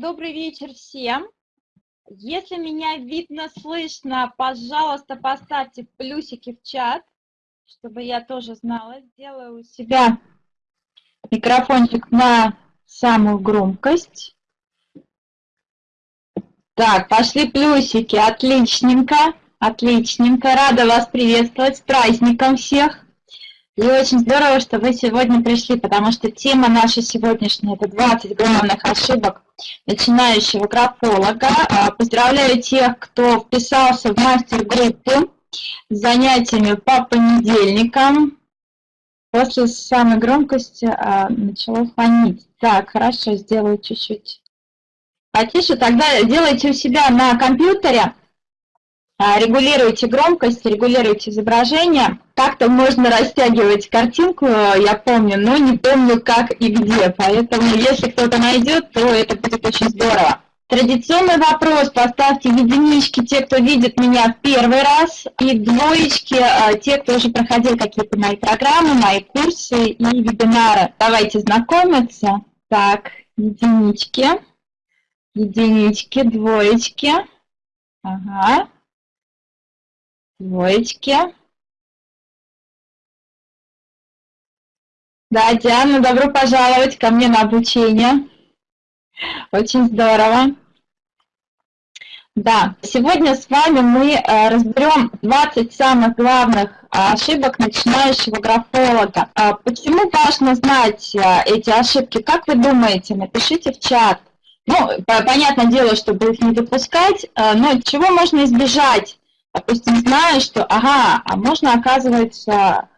добрый вечер всем. Если меня видно, слышно, пожалуйста, поставьте плюсики в чат, чтобы я тоже знала. Сделаю у себя микрофончик на самую громкость. Так, пошли плюсики, отличненько, отличненько. Рада вас приветствовать, с праздником всех. И очень здорово, что вы сегодня пришли, потому что тема наша сегодняшняя – это 20 главных ошибок начинающего графолога. А, поздравляю тех, кто вписался в мастер-группу с занятиями по понедельникам. После самой громкости а, начало фонить. Так, хорошо, сделаю чуть-чуть потише. Тогда делайте у себя на компьютере регулируйте громкость, регулируйте изображение. Как-то можно растягивать картинку, я помню, но не помню как и где. Поэтому если кто-то найдет, то это будет очень здорово. Традиционный вопрос, поставьте единички те, кто видит меня в первый раз, и двоечки а, те, кто уже проходил какие-то мои программы, мои курсы и вебинары. Давайте знакомиться. Так, единички, единички, двоечки. Ага двоечки. Да, Диана, добро пожаловать ко мне на обучение. Очень здорово. Да, сегодня с вами мы э, разберем 20 самых главных ошибок начинающего графолога. А почему важно знать э, эти ошибки? Как вы думаете? Напишите в чат. Ну, понятное дело, чтобы их не допускать, э, но чего можно избежать допустим, знаю, что, ага, а можно, оказывается,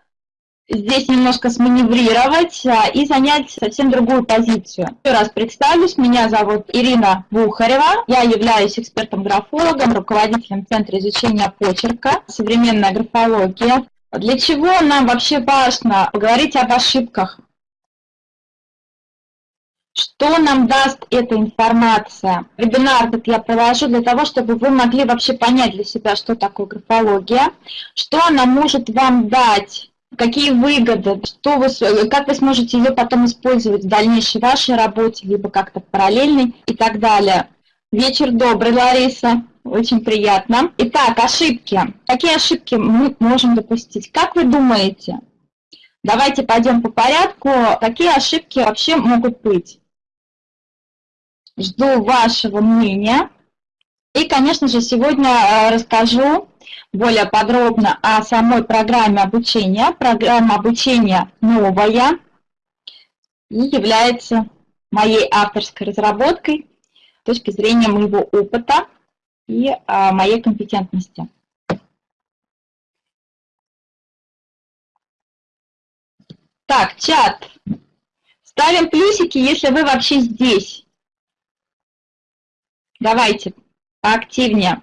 здесь немножко сманеврировать а, и занять совсем другую позицию. Еще раз представлюсь, меня зовут Ирина Бухарева, я являюсь экспертом-графологом, руководителем Центра изучения почерка, современная графология. Для чего нам вообще важно поговорить об ошибках? Что нам даст эта информация? Вебинар этот я провожу для того, чтобы вы могли вообще понять для себя, что такое графология, что она может вам дать, какие выгоды, что вы, как вы сможете ее потом использовать в дальнейшей вашей работе, либо как-то параллельной и так далее. Вечер добрый, Лариса. Очень приятно. Итак, ошибки. Какие ошибки мы можем допустить? Как вы думаете? Давайте пойдем по порядку. Какие ошибки вообще могут быть? Жду вашего мнения. И, конечно же, сегодня э, расскажу более подробно о самой программе обучения. Программа обучения новая и является моей авторской разработкой с точки зрения моего опыта и а, моей компетентности. Так, чат. Ставим плюсики, если вы вообще здесь. Давайте поактивнее.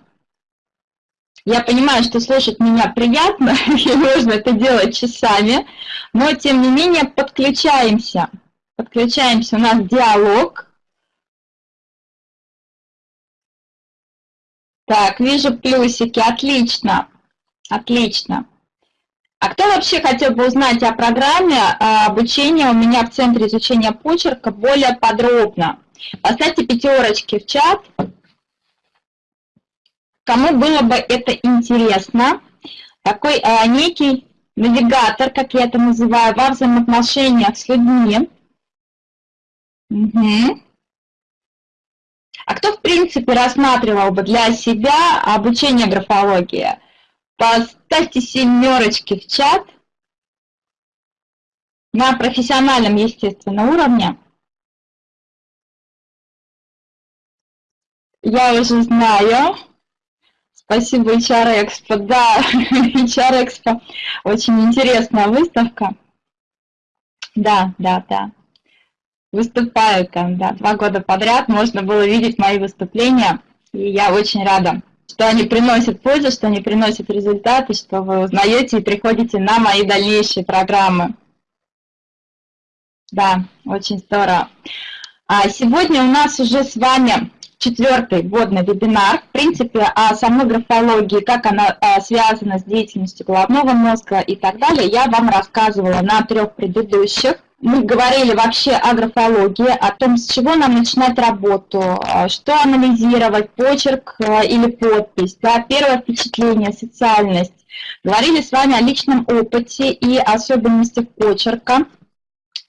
Я понимаю, что слушать меня приятно, и можно это делать часами, но тем не менее подключаемся. Подключаемся, у нас диалог. Так, вижу плюсики, отлично, отлично. А кто вообще хотел бы узнать о программе а, обучения у меня в Центре изучения почерка более подробно? Поставьте пятерочки в чат, кому было бы это интересно. Такой а, некий навигатор, как я это называю, во взаимоотношениях с людьми. Угу. А кто, в принципе, рассматривал бы для себя обучение графологии? Поставьте семерочки в чат на профессиональном, естественно, уровне. Я уже знаю. Спасибо, HR Expo. Да, HR Expo очень интересная выставка. Да, да, да. Выступаю там, да, два года подряд можно было видеть мои выступления, и я очень рада, что они приносят пользу, что они приносят результаты, что вы узнаете и приходите на мои дальнейшие программы. Да, очень здорово. А сегодня у нас уже с вами четвертый вводный вебинар, в принципе, о самой графологии, как она а, связана с деятельностью головного мозга и так далее, я вам рассказывала на трех предыдущих. мы говорили вообще о графологии, о том, с чего нам начинать работу, а, что анализировать, почерк а, или подпись, да, первое впечатление, социальность. Говорили с вами о личном опыте и особенностях почерка.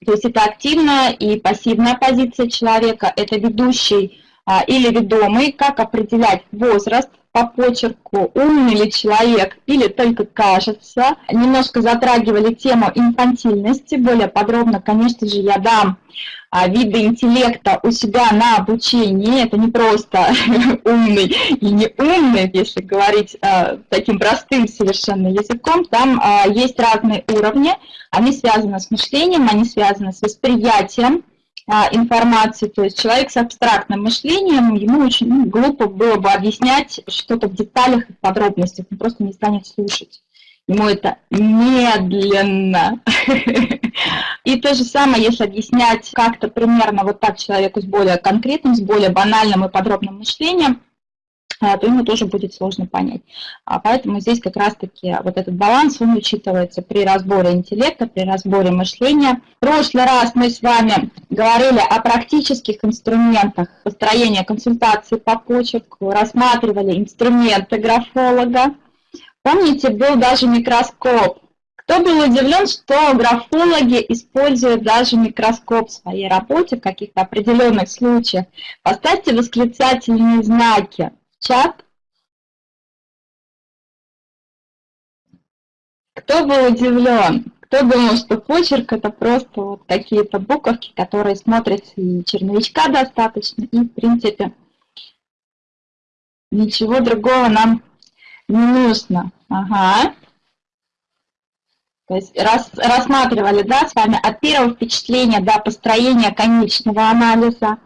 То есть это активная и пассивная позиция человека, это ведущий или ведомый, как определять возраст, по почерку, умный ли человек или только кажется. Немножко затрагивали тему инфантильности, более подробно, конечно же, я дам а, виды интеллекта у себя на обучении. Это не просто умный и не умный, если говорить а, таким простым совершенно языком. Там а, есть разные уровни, они связаны с мышлением, они связаны с восприятием, а, информации, то есть человек с абстрактным мышлением, ему очень ну, глупо было бы объяснять что-то в деталях и подробностях, он просто не станет слушать. Ему это медленно. И то же самое, если объяснять как-то примерно вот так человеку с более конкретным, с более банальным и подробным мышлением, а, то ему тоже будет сложно понять. А поэтому здесь как раз-таки вот этот баланс, он учитывается при разборе интеллекта, при разборе мышления. В прошлый раз мы с вами говорили о практических инструментах построения консультации по почерку, рассматривали инструменты графолога. Помните, был даже микроскоп. Кто был удивлен, что графологи используют даже микроскоп в своей работе в каких-то определенных случаях? Поставьте восклицательные знаки чат. Кто был удивлен? Кто думал, что почерк это просто вот какие-то буковки, которые смотрятся и черновичка достаточно, и в принципе ничего другого нам не нужно. Ага. То есть рас, рассматривали да, с вами от первого впечатления до построения конечного анализа,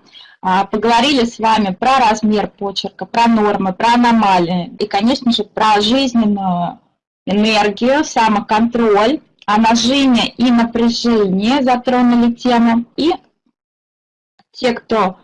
поговорили с вами про размер почерка, про нормы, про аномалии и, конечно же, про жизненную энергию, самоконтроль, о нажиме и напряжении затронули тему. И те, кто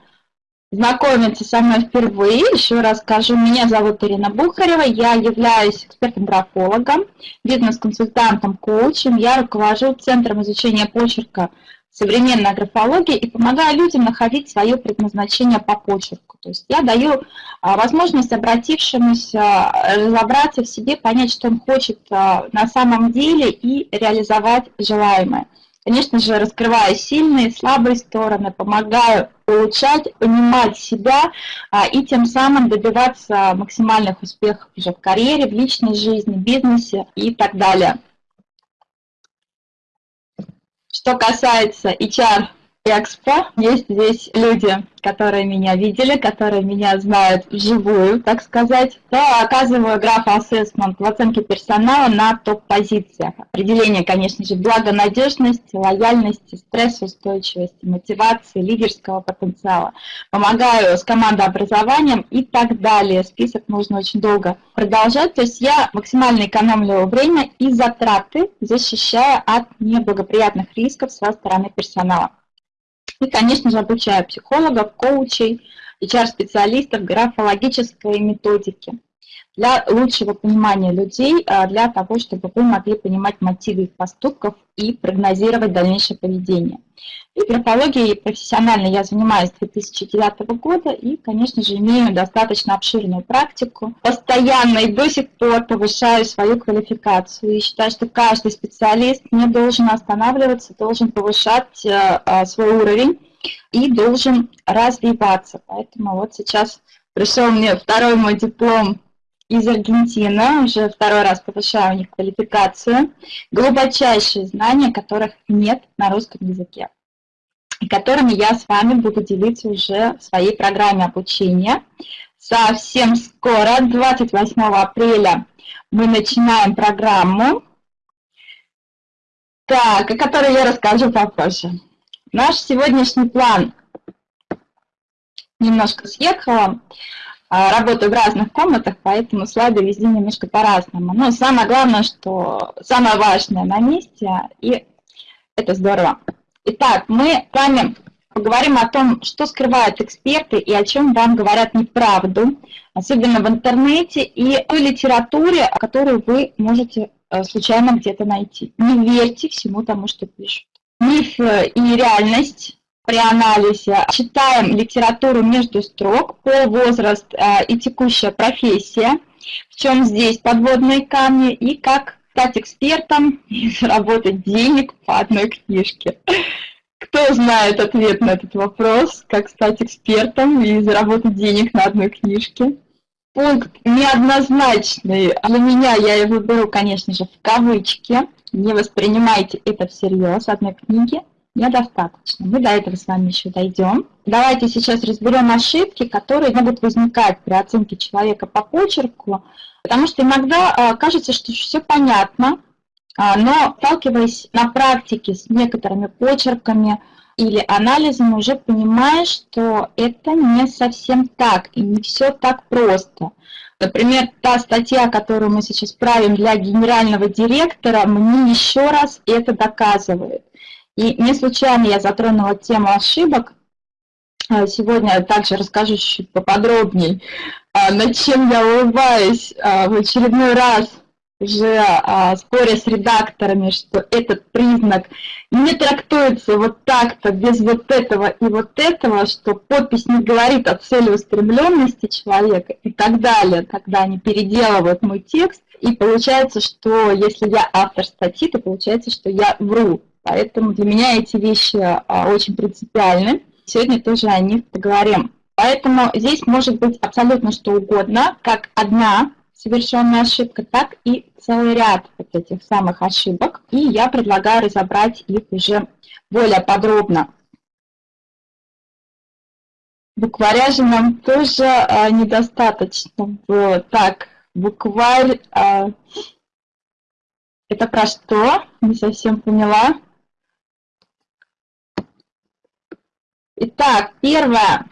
знакомится со мной впервые, еще раз скажу, меня зовут Ирина Бухарева, я являюсь экспертом-графологом, бизнес-консультантом, коучем, я руковожу Центром изучения почерка современная графология и помогаю людям находить свое предназначение по почерку. То есть я даю а, возможность обратившемуся разобраться в себе, понять, что он хочет а, на самом деле и реализовать желаемое. Конечно же, раскрываю сильные, слабые стороны, помогаю улучшать, понимать себя а, и тем самым добиваться максимальных успехов уже в карьере, в личной жизни, бизнесе и так далее. Что касается HR Экспо. Есть здесь люди, которые меня видели, которые меня знают вживую, так сказать. Я оказываю граф ассессмент в оценке персонала на топ-позициях. Определение, конечно же, благонадежности, лояльности, стрессоустойчивости, мотивации, лидерского потенциала. Помогаю с командообразованием и так далее. Список можно очень долго продолжать. То есть я максимально экономлю время и затраты, защищая от неблагоприятных рисков со стороны персонала. И, конечно же, обучаю психологов, коучей, HR-специалистов графологической методики для лучшего понимания людей, а, для того, чтобы вы могли понимать мотивы их поступков и прогнозировать дальнейшее поведение. И графологией профессионально я занимаюсь с 2009 года и, конечно же, имею достаточно обширную практику. Постоянно и до сих пор повышаю свою квалификацию. И считаю, что каждый специалист не должен останавливаться, должен повышать э, э, свой уровень и должен развиваться. Поэтому вот сейчас пришел мне второй мой диплом из Аргентины, уже второй раз повышаю у них квалификацию, глубочайшие знания, которых нет на русском языке, и которыми я с вами буду делиться уже в своей программе обучения. Совсем скоро, 28 апреля, мы начинаем программу, так, о которой я расскажу попозже. Наш сегодняшний план немножко съехала. А, работаю в разных комнатах, поэтому слайды везде немножко по-разному. Но самое главное, что самое важное на месте, и это здорово. Итак, мы с вами поговорим о том, что скрывают эксперты и о чем вам говорят неправду, особенно в интернете и той литературе, которую вы можете э, случайно где-то найти. Не верьте всему тому, что пишут. Миф и реальность при анализе. Читаем литературу между строк, пол, возраст и текущая профессия. В чем здесь подводные камни и как стать экспертом и заработать денег по одной книжке. Кто знает ответ на этот вопрос, как стать экспертом и заработать денег на одной книжке? Пункт неоднозначный. Для меня я его беру, конечно же, в кавычки. Не воспринимайте это всерьез. Одной книги недостаточно. Мы до этого с вами еще дойдем. Давайте сейчас разберем ошибки, которые могут возникать при оценке человека по почерку, потому что иногда а, кажется, что все понятно, а, но сталкиваясь на практике с некоторыми почерками или анализом, уже понимаешь, что это не совсем так, и не все так просто. Например, та статья, которую мы сейчас правим для генерального директора, мне еще раз это доказывает. И не случайно я затронула тему ошибок. А, сегодня я также расскажу чуть поподробнее, а, над чем я улыбаюсь в очередной раз уже а, споря с редакторами, что этот признак не трактуется вот так-то, без вот этого и вот этого, что подпись не говорит о целеустремленности человека и так далее, когда они переделывают мой текст, и получается, что если я автор статьи, то получается, что я вру. Поэтому для меня эти вещи а, очень принципиальны. Сегодня тоже о них поговорим. Поэтому здесь может быть абсолютно что угодно, как одна совершенная ошибка, так и целый ряд вот этих самых ошибок. И я предлагаю разобрать их уже более подробно. Букваря же нам тоже а, недостаточно было. Так, букварь, а, это про что? Не совсем поняла. Итак, первое.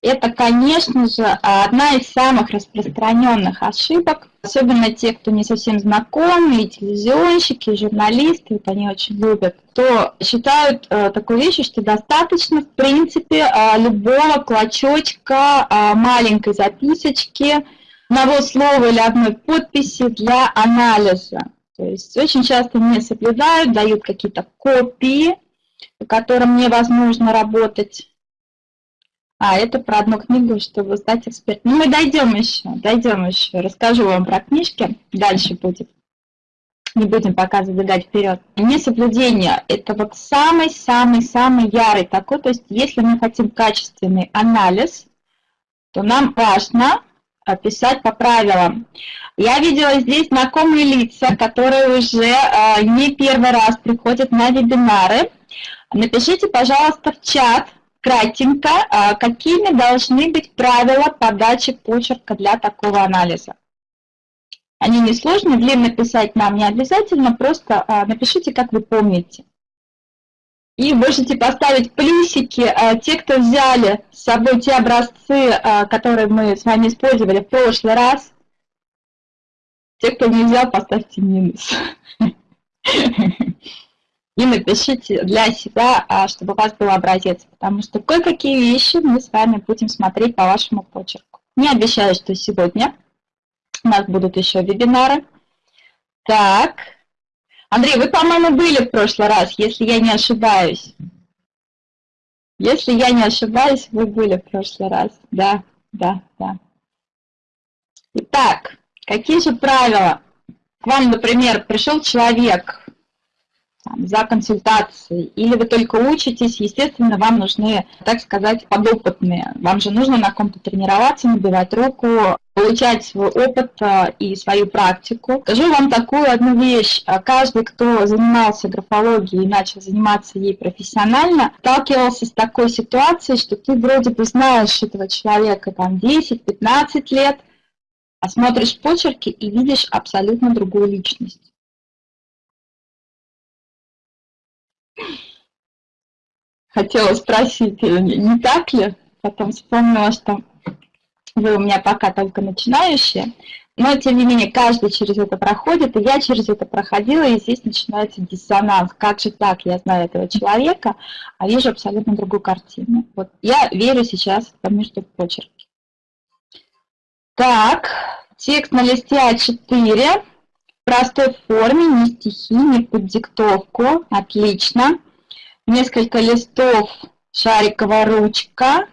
Это, конечно же, одна из самых распространенных ошибок, особенно те, кто не совсем знакомы, и телевизионщики, и журналисты, вот они очень любят, то считают э, такой вещи, что достаточно, в принципе, э, любого клочочка, э, маленькой записочки, одного слова или одной подписи для анализа. То есть очень часто не соблюдают, дают какие-то копии, по которым невозможно работать а, это про одну книгу, чтобы стать экспертом. Ну, мы дойдем еще, дойдем еще. Расскажу вам про книжки, дальше будет. Не будем пока забегать вперед. Несоблюдение – это вот самый-самый-самый ярый такой. То есть, если мы хотим качественный анализ, то нам важно писать по правилам. Я видела здесь знакомые лица, которые уже э, не первый раз приходят на вебинары. Напишите, пожалуйста, в чат, кратенько, а, какими должны быть правила подачи почерка для такого анализа. Они несложные, длинно писать нам не обязательно, просто а, напишите, как вы помните. И можете поставить плюсики, а, те, кто взяли с собой те образцы, которые мы с вами использовали в прошлый раз. Те, кто не взял, поставьте минус. и напишите для себя, а, чтобы у вас был образец, потому что кое-какие вещи мы с вами будем смотреть по вашему почерку. Не обещаю, что сегодня у нас будут еще вебинары. Так, Андрей, вы, по-моему, были в прошлый раз, если я не ошибаюсь. Если я не ошибаюсь, вы были в прошлый раз. Да, да, да. Итак, какие же правила? К вам, например, пришел человек, там, за консультацией, или вы только учитесь, естественно, вам нужны, так сказать, подопытные. Вам же нужно на ком-то тренироваться, набивать руку, получать свой опыт а, и свою практику. Скажу вам такую одну вещь. А, каждый, кто занимался графологией и начал заниматься ей профессионально, сталкивался с такой ситуацией, что ты вроде бы знаешь этого человека там 10-15 лет, а смотришь почерки и видишь абсолютно другую личность. Хотела спросить, э, не так ли? Потом вспомнила, что вы у меня пока только начинающие. Но, тем не менее, каждый через это проходит, и я через это проходила, и здесь начинается диссонанс. Как же так? Я знаю этого человека, а вижу абсолютно другую картину. Вот я верю сейчас по между почерки. Так, текст на листе А4 простой форме, не стихи, не под диктовку. Отлично. несколько листов шариковая ручка,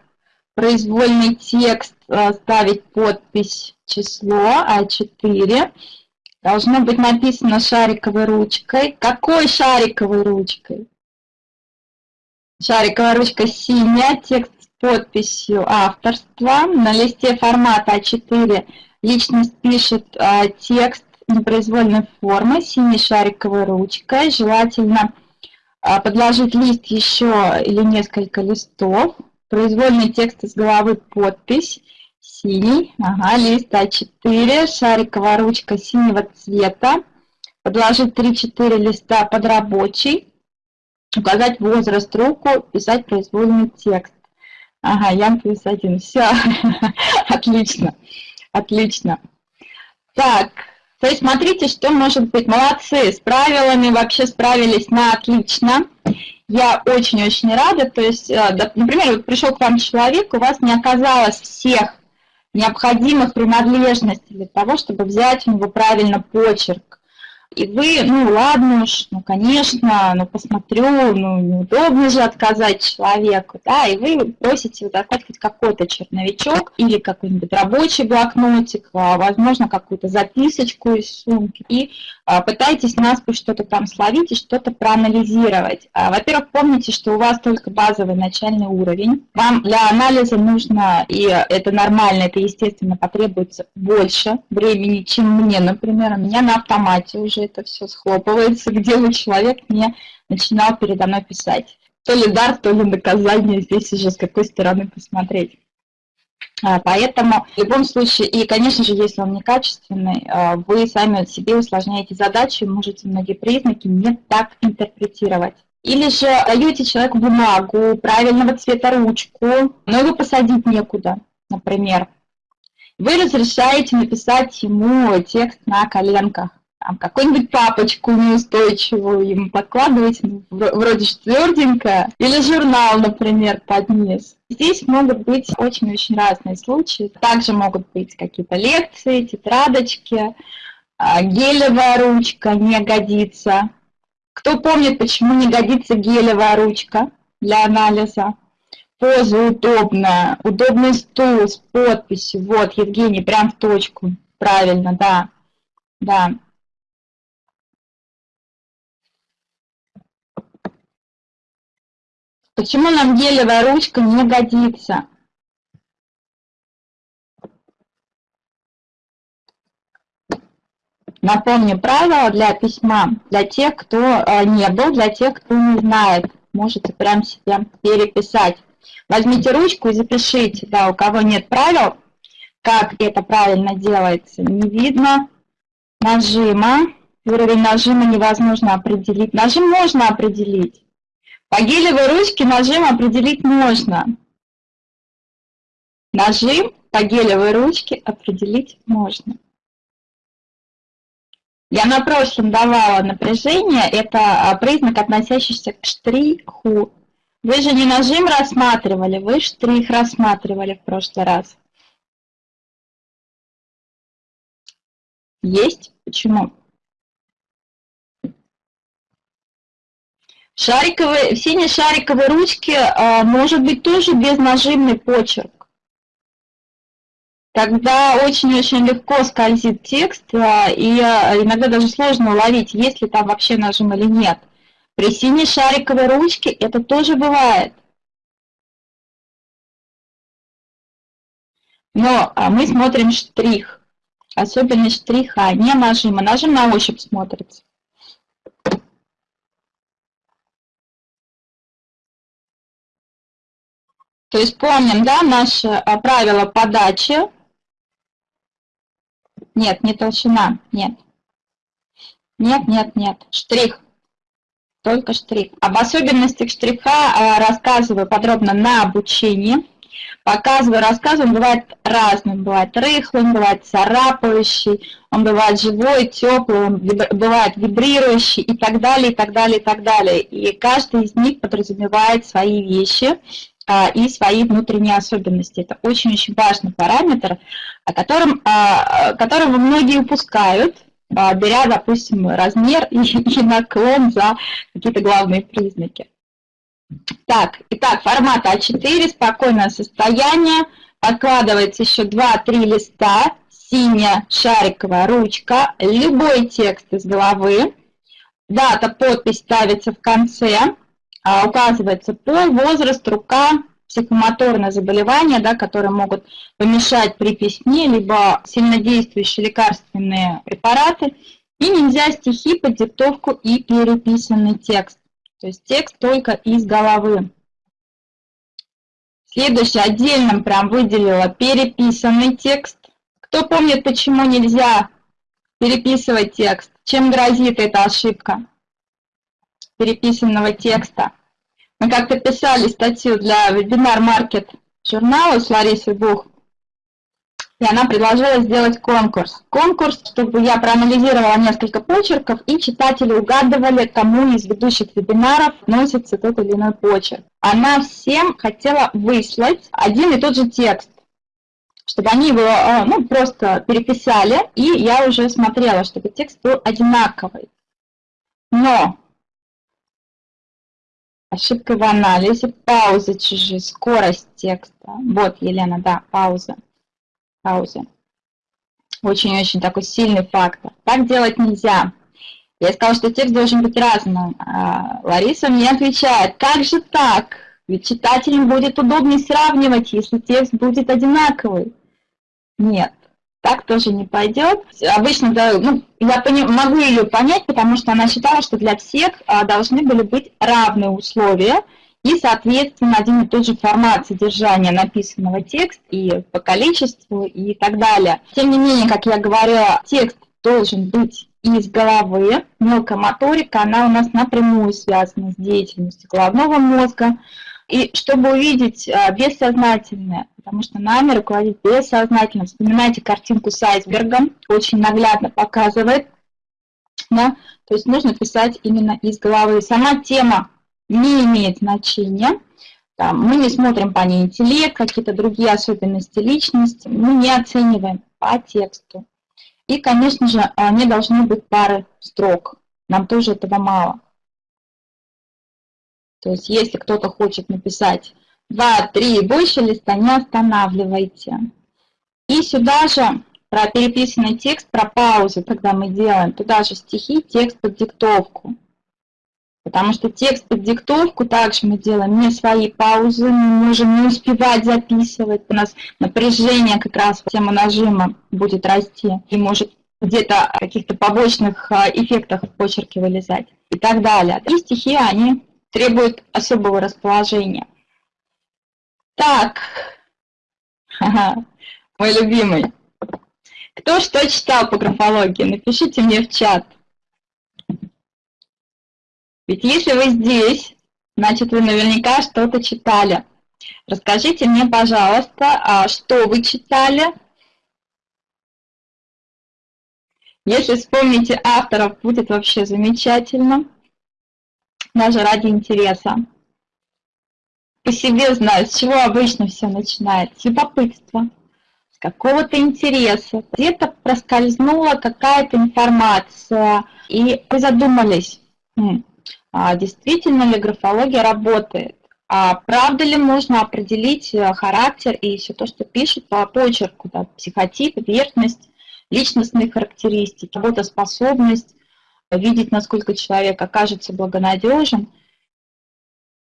произвольный текст, э, ставить подпись число А4. Должно быть написано шариковой ручкой. Какой шариковой ручкой? Шариковая ручка синяя, текст с подписью авторства. На листе формата А4 личность пишет а, текст непроизвольной формы синей шариковой ручкой. Желательно а, подложить лист еще или несколько листов. Произвольный текст из головы подпись. Синий, ага, лист А4, шариковая ручка синего цвета. Подложить 3-4 листа под рабочий. Указать возраст руку, писать произвольный текст. Ага, Ян плюс один. Все, отлично, отлично. Так, то есть смотрите, что может быть. Молодцы, с правилами вообще справились на отлично. Я очень-очень рада. То есть, э, например, вот пришел к вам человек, у вас не оказалось всех необходимых принадлежностей для того, чтобы взять у него правильно почерк. И вы, ну ладно уж, ну конечно, ну посмотрю, ну неудобно же отказать человеку, да, и вы просите вот отдать хоть какой-то черновичок или какой-нибудь рабочий блокнотик, а, возможно, какую-то записочку из сумки, и а, пытаетесь наспор что-то там словить и что-то проанализировать. А, во-первых, помните, что у вас только базовый начальный уровень. Вам для анализа нужно, и это нормально, это естественно потребуется больше времени, чем мне, например. У меня на автомате уже же это все схлопывается, где бы человек не начинал передо мной писать. То ли дар, то ли наказание, здесь уже с какой стороны посмотреть. А, поэтому в любом случае, и, конечно же, если он некачественный, а, вы сами себе усложняете задачу, можете многие признаки не так интерпретировать. Или же даете человеку бумагу правильного цвета ручку, но его посадить некуда, например. Вы разрешаете написать ему текст на коленках какую-нибудь папочку неустойчивую ему подкладывать, ну, вроде тверденько, или журнал, например, под низ. Здесь могут быть очень-очень разные случаи. Также могут быть какие-то лекции, тетрадочки, а, гелевая ручка не годится. Кто помнит, почему не годится гелевая ручка для анализа? Поза удобная, удобный стул с подписью. Вот, Евгений, прям в точку. Правильно, да. Да. Почему нам гелевая ручка не годится? Напомню правила для письма, для тех, кто э, не был, для тех, кто не знает. Можете прям себе переписать. Возьмите ручку и запишите, да, у кого нет правил, как это правильно делается. Не видно нажима, уровень нажима невозможно определить. Нажим можно определить. По гелевой ручке нажим определить можно. Нажим по гелевой ручке определить можно. Я на прошлом давала напряжение, это а, признак, относящийся к штриху. Вы же не нажим рассматривали, вы штрих рассматривали в прошлый раз. Есть? Почему? Шариковые, в синей шариковой ручке а, может быть тоже безнажимный почерк. Тогда очень-очень легко скользит текст, а, и а, иногда даже сложно уловить, есть ли там вообще нажим или нет. При синей шариковой ручке это тоже бывает. Но мы смотрим штрих, особенность штриха, не нажима. Нажим на ощупь смотрится. То есть помним, да, наше а, правило подачи. Нет, не толщина, нет. Нет, нет, нет. Штрих. Только штрих. Об особенностях штриха а, рассказываю подробно на обучении. Показываю, рассказываю, он бывает разным. Бывает рыхлым, бывает царапающий, он бывает живой, теплый, он бывает вибрирующий и так далее, и так далее, и так далее. И каждый из них подразумевает свои вещи. А, и свои внутренние особенности. Это очень-очень важный параметр, о котором, а, которого многие упускают, а, беря, допустим, размер и, и наклон за какие-то главные признаки. Так, итак, формат А4, спокойное состояние. Подкладывается еще 2-3 листа, синяя шариковая ручка, любой текст из головы. Дата, подпись ставится в конце, а, указывается пол, возраст, рука, психомоторное заболевание, да, которые могут помешать при песне, либо сильнодействующие лекарственные препараты. И нельзя стихи под диктовку и переписанный текст. То есть текст только из головы. Следующее, отдельно прям выделила переписанный текст. Кто помнит, почему нельзя переписывать текст? Чем грозит эта ошибка переписанного текста? Мы как-то писали статью для вебинар-маркет журнала с Ларисой Бух, и она предложила сделать конкурс. Конкурс, чтобы я проанализировала несколько почерков, и читатели угадывали, кому из ведущих вебинаров относится тот или иной почерк. Она всем хотела выслать один и тот же текст, чтобы они его э, ну, просто переписали, и я уже смотрела, чтобы текст был одинаковый. Но Ошибка в анализе, пауза чужие, скорость текста. Вот, Елена, да, пауза. Пауза. Очень-очень такой сильный фактор. Так делать нельзя. Я сказала, что текст должен быть разным. А Лариса мне отвечает, как же так? Ведь читателям будет удобнее сравнивать, если текст будет одинаковый. Нет так тоже не пойдет. Обычно, ну, я пони, могу ее понять, потому что она считала, что для всех а, должны были быть равные условия и, соответственно, один и тот же формат содержания написанного текста и по количеству и так далее. Тем не менее, как я говорила, текст должен быть из головы. Мелкая моторика, она у нас напрямую связана с деятельностью головного мозга. И чтобы увидеть а, бессознательное, потому что нами руководит бессознательно. Вспоминайте картинку с айсбергом, очень наглядно показывает. Да? То есть нужно писать именно из головы. Сама тема не имеет значения. Там, мы не смотрим по ней интеллект, какие-то другие особенности личности. Мы не оцениваем по тексту. И, конечно же, не должны быть пары строк. Нам тоже этого мало. То есть, если кто-то хочет написать два, три, больше листа не останавливайте. И сюда же про переписанный текст, про паузы, когда мы делаем, туда же стихи, текст под диктовку. Потому что текст под диктовку также мы делаем не свои паузы, мы можем не успевать записывать. У нас напряжение как раз тема нажима будет расти и может где-то каких-то побочных а, эффектах в почерке вылезать и так далее. И стихи, они требуют особого расположения. Так, мой любимый. Кто что читал по графологии? Напишите мне в чат. Ведь если вы здесь, значит вы наверняка что-то читали. Расскажите мне, пожалуйста, а что вы читали. Если вспомните авторов, будет вообще замечательно. Даже ради интереса по себе знаю, с чего обычно все начинается. С любопытства, с какого-то интереса. Где-то проскользнула какая-то информация, и вы задумались, хм, а действительно ли графология работает? А правда ли можно определить э, характер и все то, что пишет по почерку, да, психотип, верхность, личностные характеристики, работоспособность, видеть, насколько человек окажется благонадежен.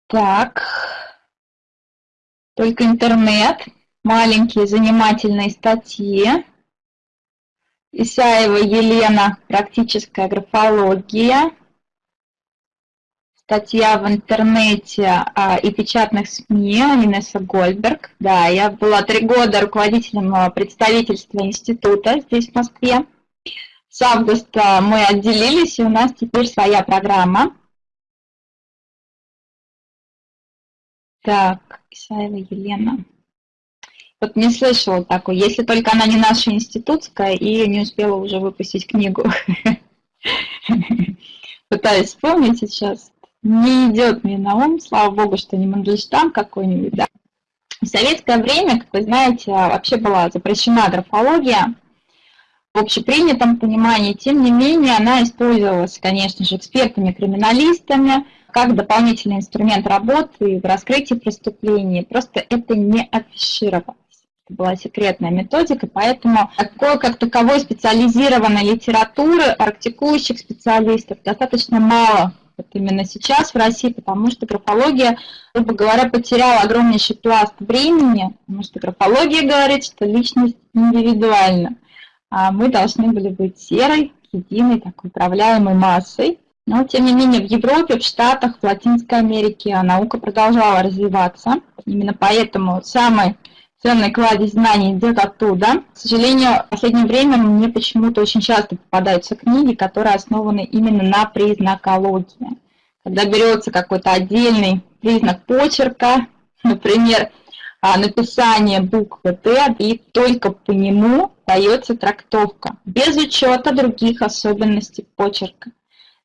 Так, только интернет, маленькие занимательные статьи. Исаева Елена, практическая графология. Статья в интернете а, и печатных СМИ, Инесса Гольдберг. Да, я была три года руководителем а, представительства института здесь, в Москве. С августа мы отделились, и у нас теперь своя программа. Так, Исаева Елена. Вот не слышала такой, если только она не наша институтская и не успела уже выпустить книгу. Пытаюсь вспомнить сейчас. Не идет мне на ум, слава богу, что не Мандельштам какой-нибудь, да. В советское время, как вы знаете, вообще была запрещена графология в общепринятом понимании. Тем не менее, она использовалась, конечно же, экспертами-криминалистами, как дополнительный инструмент работы в раскрытии преступлений. Просто это не афишировалось. Это была секретная методика, поэтому такой, как таковой специализированной литературы практикующих специалистов достаточно мало вот именно сейчас в России, потому что графология, грубо говоря, потеряла огромнейший пласт времени, потому что графология говорит, что личность индивидуальна, мы должны были быть серой, единой, так управляемой массой. Но, тем не менее, в Европе, в Штатах, в Латинской Америке наука продолжала развиваться. Именно поэтому самый ценный кладезь знаний идет оттуда. К сожалению, в последнее время мне почему-то очень часто попадаются книги, которые основаны именно на признакологии. Когда берется какой-то отдельный признак почерка, например, а, написание буквы Т, и только по нему дается трактовка, без учета других особенностей почерка.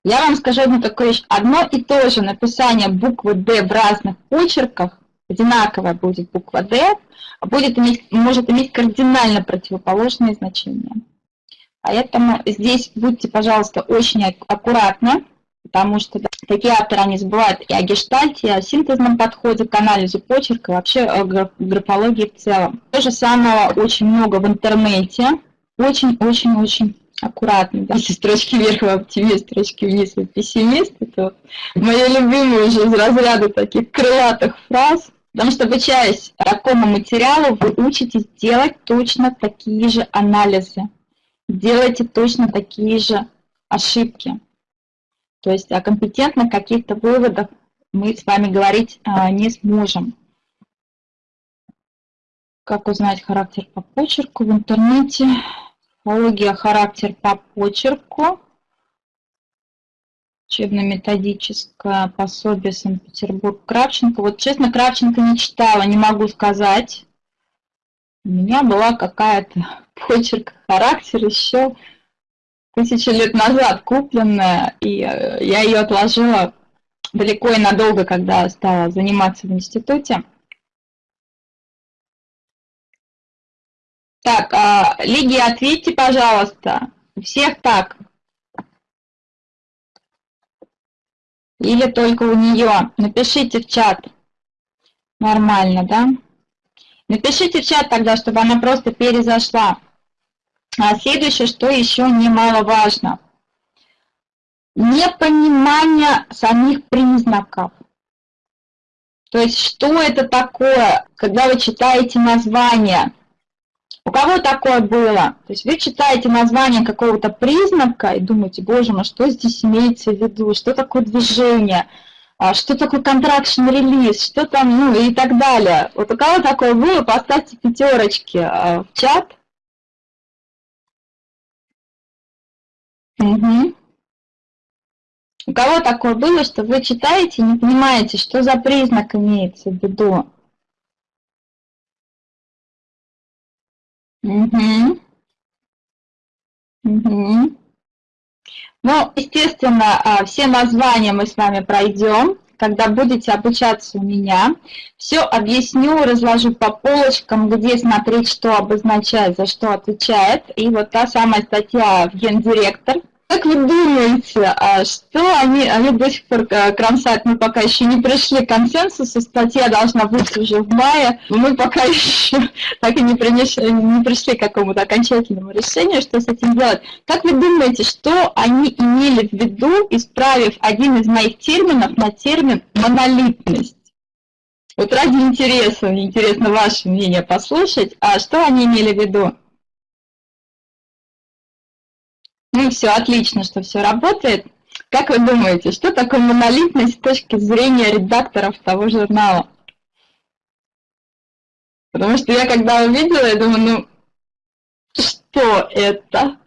Я вам скажу одну такую вещь. Одно и то же написание буквы D в разных почерках, одинаковая будет буква D, а будет иметь, может иметь кардинально противоположные значения. Поэтому здесь будьте, пожалуйста, очень аккуратны, потому что да, такие авторы, они забывают и о гештальте, и о синтезном подходе к анализу почерка, и вообще о графологии в целом. То же самое очень много в интернете, очень-очень-очень аккуратно. Да? Если строчки вверх вы оптимист, строчки вниз вы пессимист, это мои любимые уже из разряда таких крылатых фраз. Потому что, обучаясь такому материалу, вы учитесь делать точно такие же анализы, делайте точно такие же ошибки. То есть о компетентных каких-то выводах мы с вами говорить а, не сможем. Как узнать характер по почерку в интернете? Психология, характер по почерку. Учебно-методическое пособие Санкт-Петербург Кравченко. Вот честно, Кравченко не читала, не могу сказать. У меня была какая-то почерк, характер еще тысячи лет назад купленная, и э, я ее отложила далеко и надолго, когда стала заниматься в институте. Так, а, Лидия, ответьте, пожалуйста. Всех так. Или только у нее? Напишите в чат. Нормально, да? Напишите в чат тогда, чтобы она просто перезашла. А следующее, что еще немаловажно. Непонимание самих признаков. То есть, что это такое, когда вы читаете название – у кого такое было? То есть вы читаете название какого-то признака и думаете, боже мой, что здесь имеется в виду, что такое движение, а, что такое контракшн релиз, что там, ну и так далее. Вот у кого такое было, поставьте пятерочки а, в чат. Угу. У кого такое было, что вы читаете и не понимаете, что за признак имеется в виду? Угу. Угу. Ну, естественно, а, все названия мы с вами пройдем, когда будете обучаться у меня. Все объясню, разложу по полочкам, где смотреть, что обозначает, за что отвечает. И вот та самая статья в Гендиректор – как вы думаете, а что они, они до сих пор э, кромсают, мы пока еще не пришли к консенсусу, статья должна быть уже в мае, мы пока еще так и не, принесли, не пришли к какому-то окончательному решению, что с этим делать. Как вы думаете, что они имели в виду, исправив один из моих терминов на термин «монолитность»? Вот ради интереса, интересно ваше мнение послушать, а что они имели в виду? Ну все, отлично, что все работает. Как вы думаете, что такое монолитность с точки зрения редакторов того журнала? Потому что я когда увидела, я думаю, ну, что это?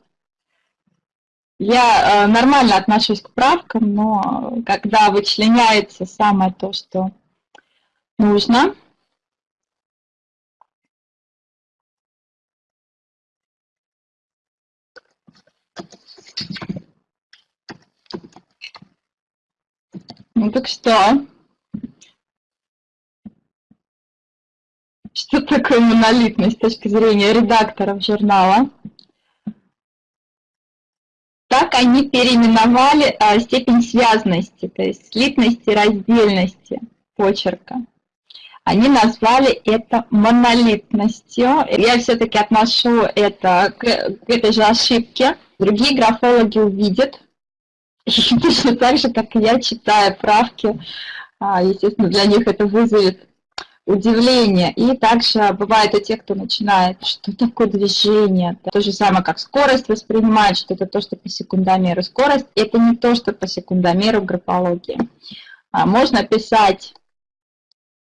Я э, нормально отношусь к правкам, но когда вычленяется самое то, что нужно, Ну так что? Что такое монолитность с точки зрения редакторов журнала? Так они переименовали а, степень связности, то есть слитности, раздельности почерка. Они назвали это монолитностью. Я все-таки отношу это к, к этой же ошибке. Другие графологи увидят, точно так же, как и я, читая правки, а, естественно, для них это вызовет удивление. И также бывает у тех, кто начинает, что такое движение. То же самое, как скорость воспринимает, что это то, что по секундомеру. Скорость – это не то, что по секундомеру графологии. А можно писать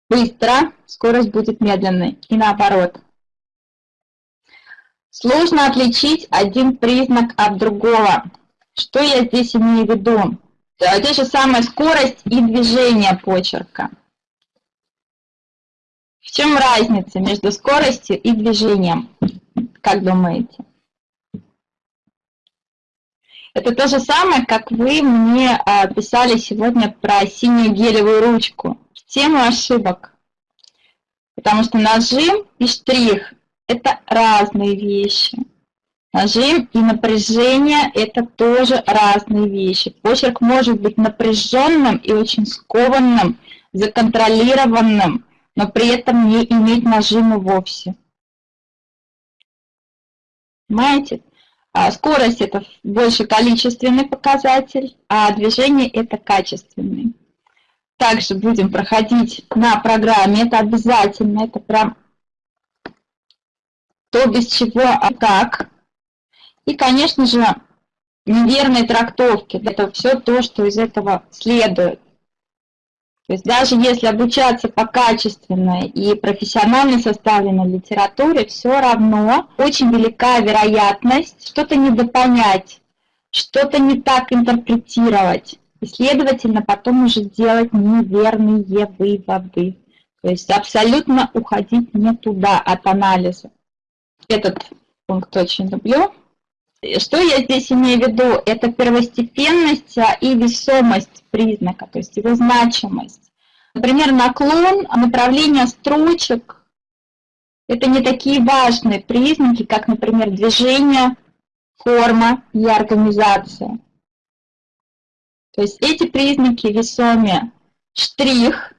быстро, скорость будет медленной. И наоборот. Сложно отличить один признак от другого. Что я здесь имею в виду? Те же самые скорость и движение почерка. В чем разница между скоростью и движением? Как думаете? Это то же самое, как вы мне а, писали сегодня про синюю гелевую ручку. Тему ошибок. Потому что нажим и штрих – это разные вещи. Нажим и напряжение – это тоже разные вещи. Почерк может быть напряженным и очень скованным, законтролированным, но при этом не иметь нажима вовсе. Понимаете? А скорость – это больше количественный показатель, а движение – это качественный. Также будем проходить на программе, это обязательно, это прям то, без чего, а как. И, конечно же, неверные трактовки, это все то, что из этого следует. То есть даже если обучаться по качественной и профессионально составленной литературе, все равно очень велика вероятность что-то недопонять, что-то не так интерпретировать. И, следовательно, потом уже делать неверные выводы. То есть абсолютно уходить не туда от анализа. Этот пункт очень люблю. Что я здесь имею в виду? Это первостепенность а, и весомость признака, то есть его значимость. Например, наклон, направление строчек – это не такие важные признаки, как, например, движение, форма и организация. То есть эти признаки весомее. Штрих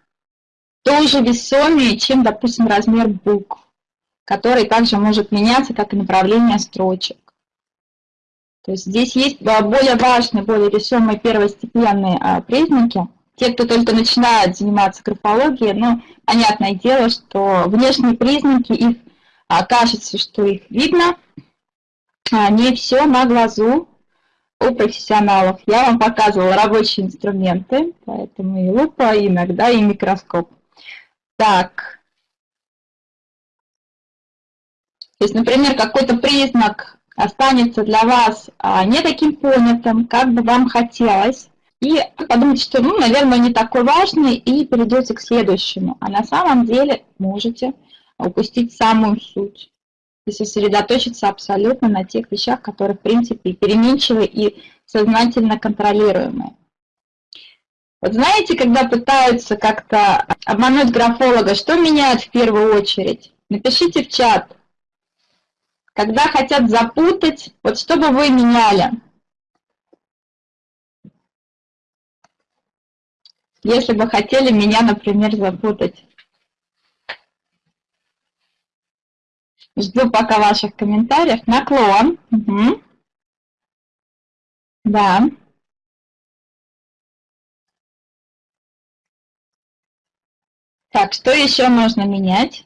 тоже весомее, чем, допустим, размер букв, который также может меняться, как и направление строчек. То есть здесь есть более важные, более весомые первостепенные а, признаки. Те, кто только начинает заниматься графологией, ну, понятное дело, что внешние признаки, их а, кажется, что их видно, а не все на глазу у профессионалов. Я вам показывала рабочие инструменты, поэтому и лупа, иногда и микроскоп. Так. То есть, например, какой-то признак останется для вас а, не таким понятым, как бы вам хотелось, и подумайте, что, ну, наверное, не такой важный, и перейдете к следующему. А на самом деле можете упустить самую суть и сосредоточиться абсолютно на тех вещах, которые, в принципе, переменчивы и сознательно контролируемые. Вот знаете, когда пытаются как-то обмануть графолога, что меняют в первую очередь? Напишите в чат, когда хотят запутать, вот что бы вы меняли? Если бы хотели меня, например, запутать. Жду пока ваших комментариев. Наклон. Угу. Да. Так, что еще можно менять?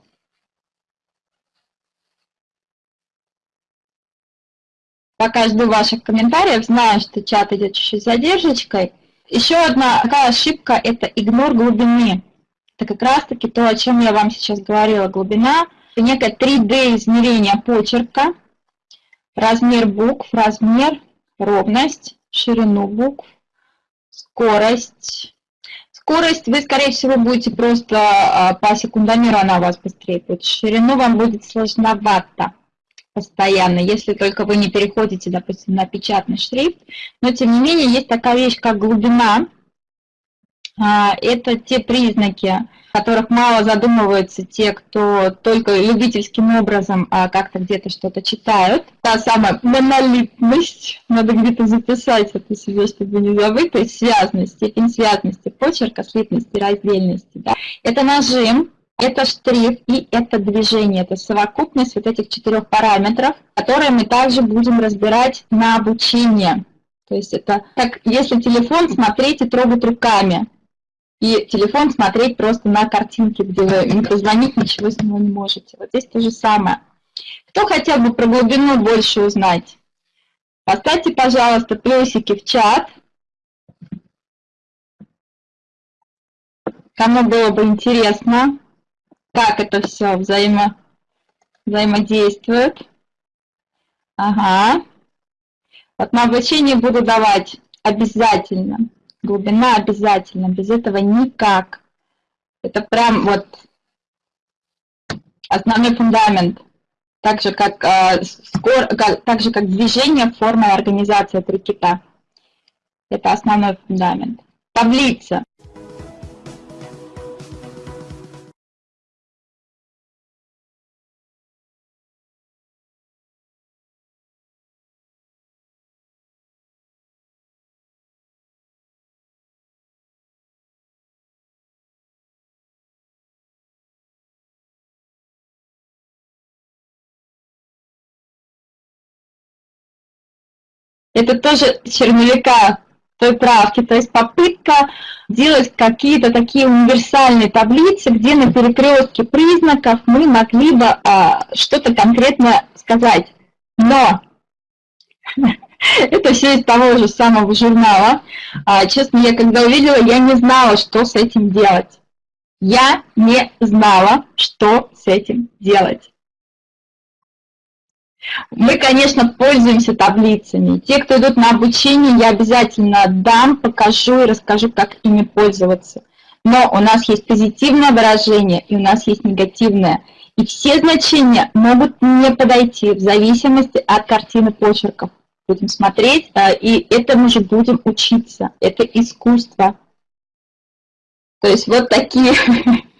Пока жду ваших комментариев, знаю, что чат идет чуть-чуть задержечкой. Еще одна такая ошибка – это игнор глубины. Это как раз-таки то, о чем я вам сейчас говорила. Глубина – некое 3D-измерение почерка, размер букв, размер, ровность, ширину букв, скорость. Скорость вы, скорее всего, будете просто а, по секундомеру, она у вас быстрее будет. Ширину вам будет сложновато постоянно, если только вы не переходите, допустим, на печатный шрифт. Но, тем не менее, есть такая вещь, как глубина. А, это те признаки, которых мало задумываются те, кто только любительским образом а как-то где-то что-то читают. Та самая монолитность, надо где-то записать это себе, чтобы не забыть, то есть связность, степень связности почерка, слитности, раздельности. Да. Это нажим, это штрих и это движение, это совокупность вот этих четырех параметров, которые мы также будем разбирать на обучение. То есть это как если телефон смотреть и трогать руками, и телефон смотреть просто на картинки, где вы не позвонить, ничего с него не можете. Вот здесь то же самое. Кто хотел бы про глубину больше узнать? Поставьте, пожалуйста, плюсики в чат. Кому было бы интересно, как это все взаимо, взаимодействует. Ага. Вот на обучение буду давать обязательно. Глубина обязательно, без этого никак. Это прям вот основной фундамент. Так же, как, э, скор, как, так же, как движение, форма и организация три кита. Это основной фундамент. Таблица. Это тоже черновика той правки, то есть попытка делать какие-то такие универсальные таблицы, где на перекрестке признаков мы могли бы а, что-то конкретно сказать. Но это все из того же самого журнала. А, честно, я когда увидела, я не знала, что с этим делать. Я не знала, что с этим делать. Мы, конечно, пользуемся таблицами. Те, кто идут на обучение, я обязательно дам, покажу и расскажу, как ими пользоваться. Но у нас есть позитивное выражение и у нас есть негативное. И все значения могут не подойти в зависимости от картины почерков. Будем смотреть, и этому же будем учиться. Это искусство. То есть вот такие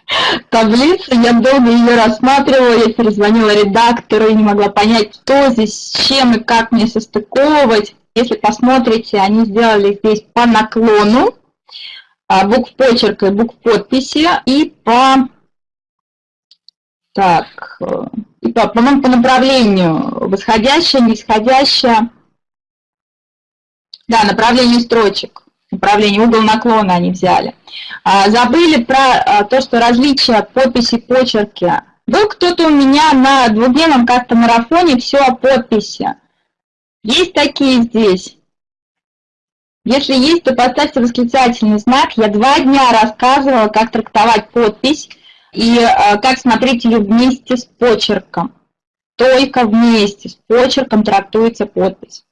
таблицу, я долго ее рассматривала, я перезвонила редактору и не могла понять, что здесь, с чем и как мне состыковывать. Если посмотрите, они сделали здесь по наклону, а, букв почерка и букв подписи, и по, так, и по, по-моему, по направлению восходящее, нисходящее, да, направлению строчек управление, угол наклона они взяли. А, забыли про а, то, что различия подписи, почерки. Был кто-то у меня на двухдневном как-то марафоне все о подписи. Есть такие здесь? Если есть, то поставьте восклицательный знак. Я два дня рассказывала, как трактовать подпись и а, как смотреть ее вместе с почерком. Только вместе с почерком трактуется подпись.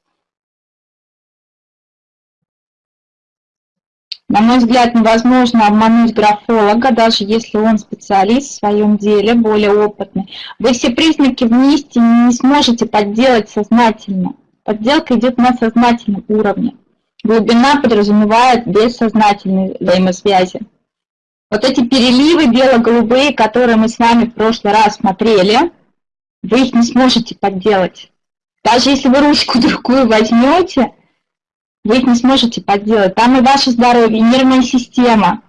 На мой взгляд, невозможно обмануть графолога, даже если он специалист в своем деле, более опытный. Вы все признаки вместе не сможете подделать сознательно. Подделка идет на сознательном уровне. Глубина подразумевает бессознательные взаимосвязи. Вот эти переливы бело-голубые, которые мы с вами в прошлый раз смотрели, вы их не сможете подделать. Даже если вы ручку другую возьмете, вы их не сможете подделать. Там и ваше здоровье, и нервная система,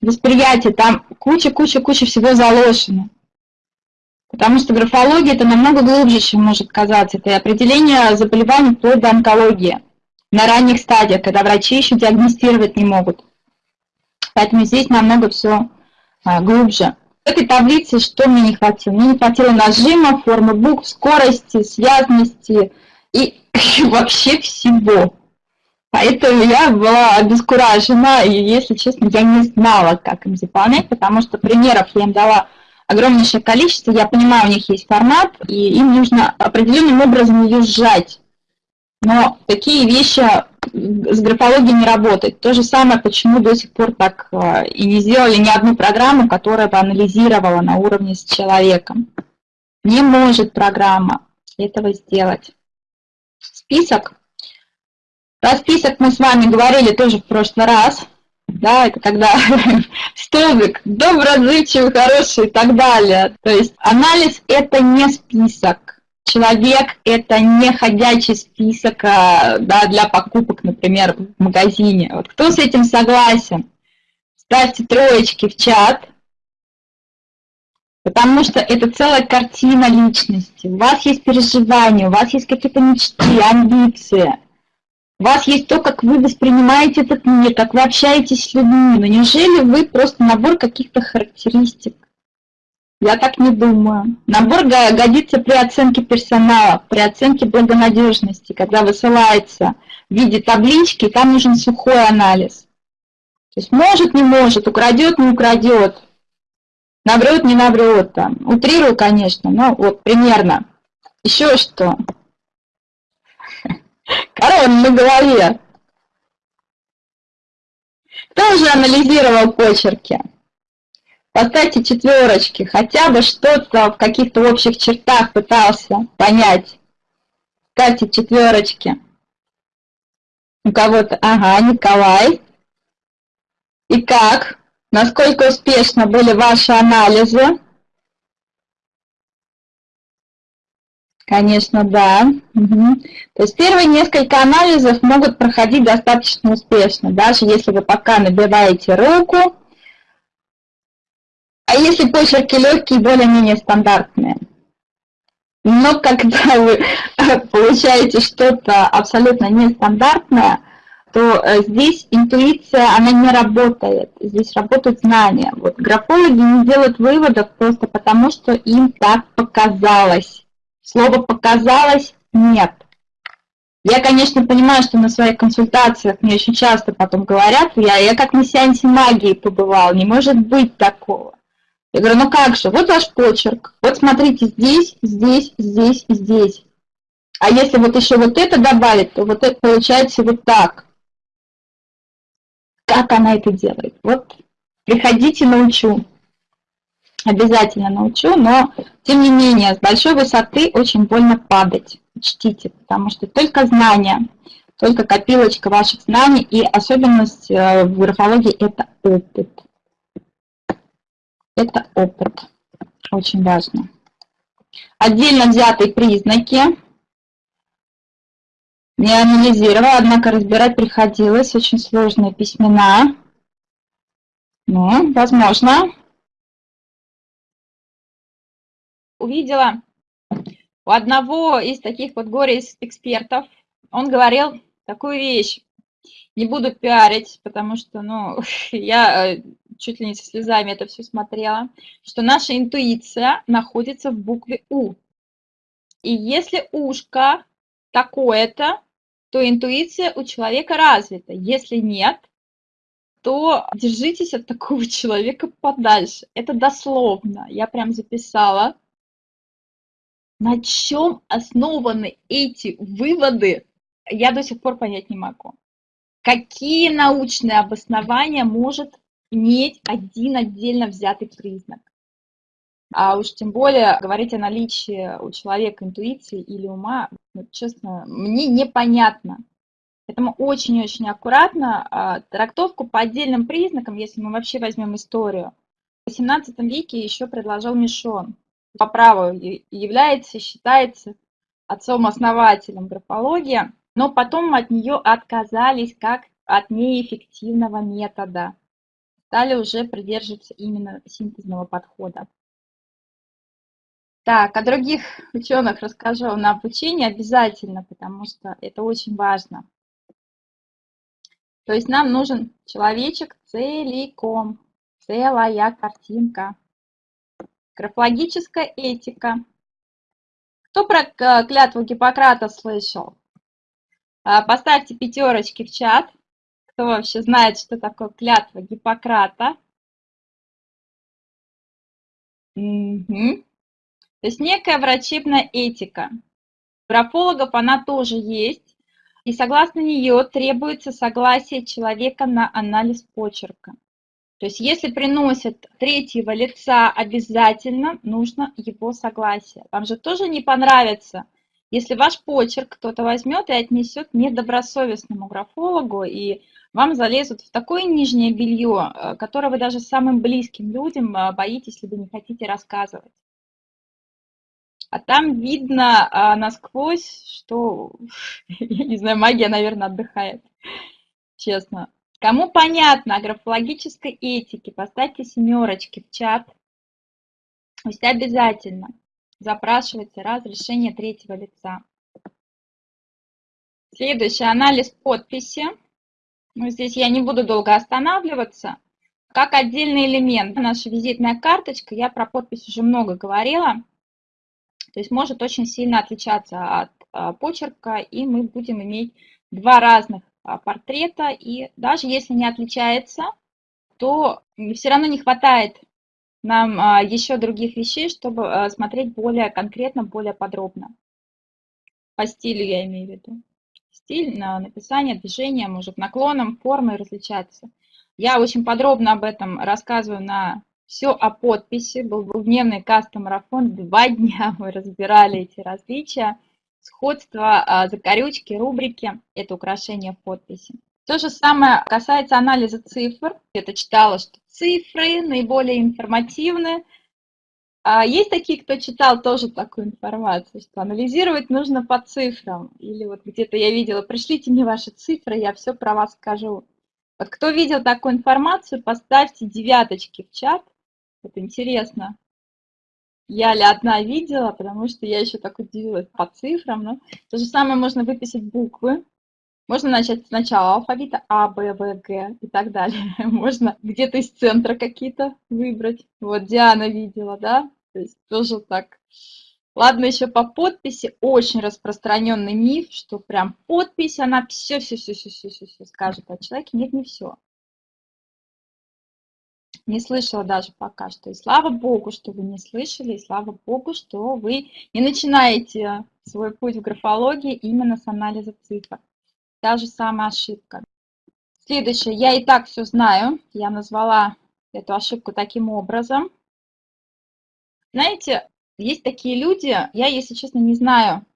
восприятие, там куча-куча-куча всего заложено. Потому что графология это намного глубже, чем может казаться. Это определение заболеваний вплоть до онкологии на ранних стадиях, когда врачи еще диагностировать не могут. Поэтому здесь намного все а, глубже. В этой таблице что мне не хватило? Мне не хватило нажима, формы букв, скорости, связности и вообще всего. Поэтому я была обескуражена, и, если честно, я не знала, как им заполнять, потому что примеров я им дала огромнейшее количество, я понимаю, у них есть формат, и им нужно определенным образом ее сжать. Но такие вещи с графологией не работают. То же самое, почему до сих пор так э, и не сделали ни одну программу, которая бы анализировала на уровне с человеком. Не может программа этого сделать. Список про список мы с вами говорили тоже в прошлый раз. да, это когда столбик, добрый, отзывчивый, хороший и так далее. То есть анализ – это не список. Человек – это не ходячий список а, да, для покупок, например, в магазине. Вот кто с этим согласен? Ставьте троечки в чат, потому что это целая картина личности. У вас есть переживания, у вас есть какие-то мечты, амбиции – у вас есть то, как вы воспринимаете этот мир, как вы общаетесь с людьми. Но неужели вы просто набор каких-то характеристик? Я так не думаю. Набор годится при оценке персонала, при оценке благонадежности, когда высылается в виде таблички, там нужен сухой анализ. То есть может, не может, украдет, не украдет, наврет, не наврет. Там. Утрирую, конечно, но вот примерно. Еще что? Корона на голове. Кто уже анализировал почерки? Поставьте четверочки, хотя бы что-то в каких-то общих чертах пытался понять. Ставьте четверочки. У кого-то, ага, Николай. И как? Насколько успешно были ваши анализы? Конечно, да. Угу. То есть первые несколько анализов могут проходить достаточно успешно, даже если вы пока набиваете руку. А если почерки легкие, более-менее стандартные. Но когда вы получаете что-то абсолютно нестандартное, то э, здесь интуиция, она не работает. Здесь работают знания. Вот графологи не делают выводов просто потому, что им так показалось. Слово «показалось» нет. Я, конечно, понимаю, что на своих консультациях мне очень часто потом говорят, я, я как на сеансе магии побывал, не может быть такого. Я говорю, ну как же, вот ваш почерк, вот смотрите здесь, здесь, здесь, здесь. А если вот еще вот это добавить, то вот это получается вот так. Как она это делает? Вот приходите, научу обязательно научу, но тем не менее с большой высоты очень больно падать, учтите, потому что только знания, только копилочка ваших знаний и особенность э, в графологии – это опыт. Это опыт, очень важно. Отдельно взятые признаки не анализировала, однако разбирать приходилось, очень сложные письмена. Ну, возможно, увидела у одного из таких вот горе-экспертов, он говорил такую вещь, не буду пиарить, потому что, ну, я э, чуть ли не со слезами это все смотрела, что наша интуиция находится в букве У. И если ушко такое-то, то интуиция у человека развита. Если нет, то держитесь от такого человека подальше. Это дословно. Я прям записала. На чем основаны эти выводы, я до сих пор понять не могу. Какие научные обоснования может иметь один отдельно взятый признак? А уж тем более говорить о наличии у человека интуиции или ума, ну, честно, мне непонятно. Поэтому очень-очень аккуратно а, трактовку по отдельным признакам, если мы вообще возьмем историю. В XVIII веке еще предложил Мишон по праву является, считается отцом-основателем графологии, но потом от нее отказались как от неэффективного метода. Стали уже придерживаться именно синтезного подхода. Так, о других ученых расскажу на обучении обязательно, потому что это очень важно. То есть нам нужен человечек целиком, целая картинка. Графологическая этика. Кто про клятву Гиппократа слышал? А, поставьте пятерочки в чат. Кто вообще знает, что такое клятва Гиппократа? Угу. То есть некая врачебная этика. графологов она тоже есть. И согласно нее требуется согласие человека на анализ почерка. То есть если приносят третьего лица, обязательно нужно его согласие. Вам же тоже не понравится, если ваш почерк кто-то возьмет и отнесет недобросовестному графологу, и вам залезут в такое нижнее белье, э, которое вы даже самым близким людям э, боитесь, либо не хотите рассказывать. А там видно а, насквозь, что, я не знаю, магия, наверное, отдыхает, честно. Кому понятно о графологической этике, поставьте семерочки в чат. То есть обязательно запрашивайте разрешение третьего лица. Следующий анализ подписи. Ну, здесь я не буду долго останавливаться. Как отдельный элемент, наша визитная карточка, я про подпись уже много говорила. То есть может очень сильно отличаться от а, почерка, и мы будем иметь два разных портрета, и даже если не отличается, то все равно не хватает нам а, еще других вещей, чтобы а, смотреть более конкретно, более подробно. По стилю я имею в виду. Стиль, написание, движение может наклоном, формой различаться. Я очень подробно об этом рассказываю на все о подписи. Был двухдневный кастом-марафон, два дня мы разбирали эти различия сходство, а, закорючки, рубрики – это украшение в подписи. То же самое касается анализа цифр. Я-то читала, что цифры наиболее информативны. А есть такие, кто читал тоже такую информацию, что анализировать нужно по цифрам. Или вот где-то я видела, пришлите мне ваши цифры, я все про вас скажу. Вот кто видел такую информацию, поставьте девяточки в чат. Это интересно я ли одна видела, потому что я еще так удивилась по цифрам. Но то же самое можно выписать буквы. Можно начать сначала алфавита А, Б, В, Г и так далее. Можно где-то из центра какие-то выбрать. Вот Диана видела, да? То есть тоже так. Ладно, еще по подписи очень распространенный миф, что прям подпись, она все-все-все-все-все скажет о человеке. Нет, не все не слышала даже пока что. И слава Богу, что вы не слышали, и слава Богу, что вы не начинаете свой путь в графологии именно с анализа цифр. Та же самая ошибка. Следующее. Я и так все знаю. Я назвала эту ошибку таким образом. Знаете, есть такие люди, я, если честно, не знаю,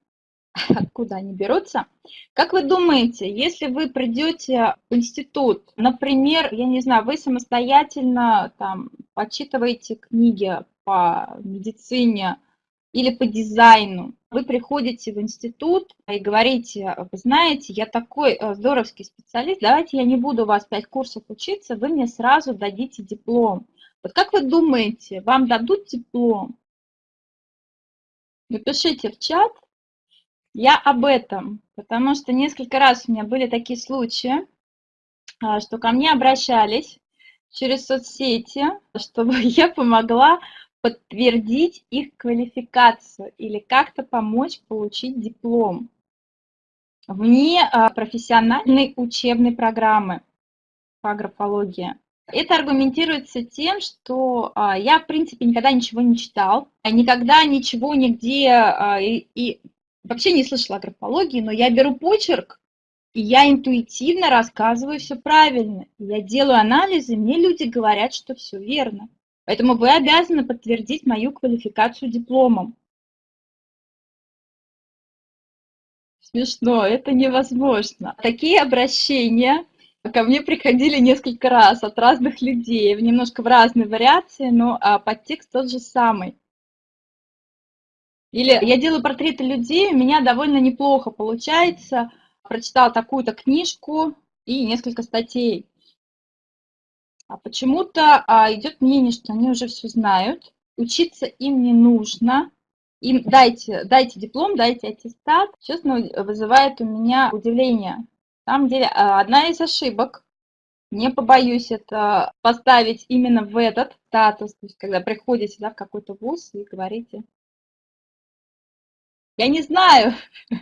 откуда они берутся. Как вы думаете, если вы придете в институт, например, я не знаю, вы самостоятельно там почитываете книги по медицине или по дизайну, вы приходите в институт и говорите, вы знаете, я такой э, здоровский специалист, давайте я не буду у вас 5 курсов учиться, вы мне сразу дадите диплом. Вот как вы думаете, вам дадут диплом? Напишите в чат, я об этом, потому что несколько раз у меня были такие случаи, а, что ко мне обращались через соцсети, чтобы я помогла подтвердить их квалификацию или как-то помочь получить диплом вне а, профессиональной учебной программы по графологии. Это аргументируется тем, что а, я, в принципе, никогда ничего не читал, никогда ничего нигде и, и вообще не слышала о графологии, но я беру почерк, и я интуитивно рассказываю все правильно. Я делаю анализы, мне люди говорят, что все верно. Поэтому вы обязаны подтвердить мою квалификацию дипломом. Смешно, это невозможно. Такие обращения ко мне приходили несколько раз от разных людей, немножко в разной вариации, но а, подтекст тот же самый. Или я делаю портреты людей, у меня довольно неплохо получается. Прочитала такую-то книжку и несколько статей. А почему-то а, идет мнение, что они уже все знают, учиться им не нужно. Им дайте, дайте диплом, дайте аттестат. Честно, вызывает у меня удивление. На самом деле, а, одна из ошибок, не побоюсь это поставить именно в этот статус, то есть когда приходите да, в какой-то вуз и говорите, я не знаю.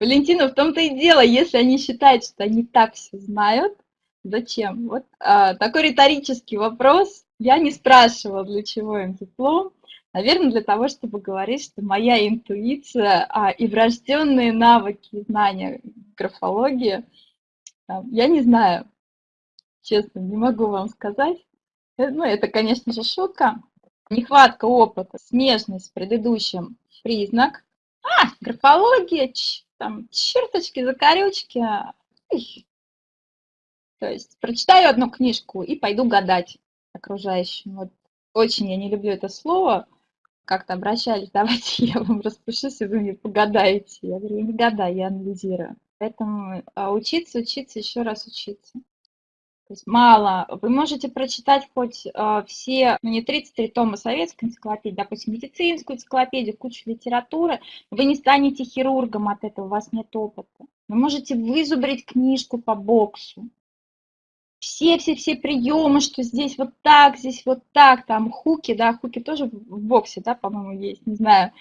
Валентина, в том-то и дело, если они считают, что они так все знают, зачем? Вот а, такой риторический вопрос. Я не спрашивала, для чего им диплом. Наверное, для того, чтобы говорить, что моя интуиция а, и врожденные навыки, знания графологии, а, я не знаю, честно, не могу вам сказать. Э, ну, это, конечно же, шутка. Нехватка опыта, смежность с предыдущим признак – а, графология, там, черточки, закорючки. То есть прочитаю одну книжку и пойду гадать окружающим. Вот очень я не люблю это слово. Как-то обращались, давайте я вам распишусь, и вы мне погадаете. Я говорю, я не гадаю, я анализирую. Поэтому а, учиться, учиться, еще раз учиться. То есть мало. Вы можете прочитать хоть э, все, ну не 33 тома советской энциклопедии, допустим, медицинскую энциклопедию, кучу литературы, вы не станете хирургом от этого, у вас нет опыта. Вы можете вызубрить книжку по боксу. Все-все-все приемы, что здесь вот так, здесь вот так, там хуки, да, хуки тоже в боксе, да, по-моему, есть, не знаю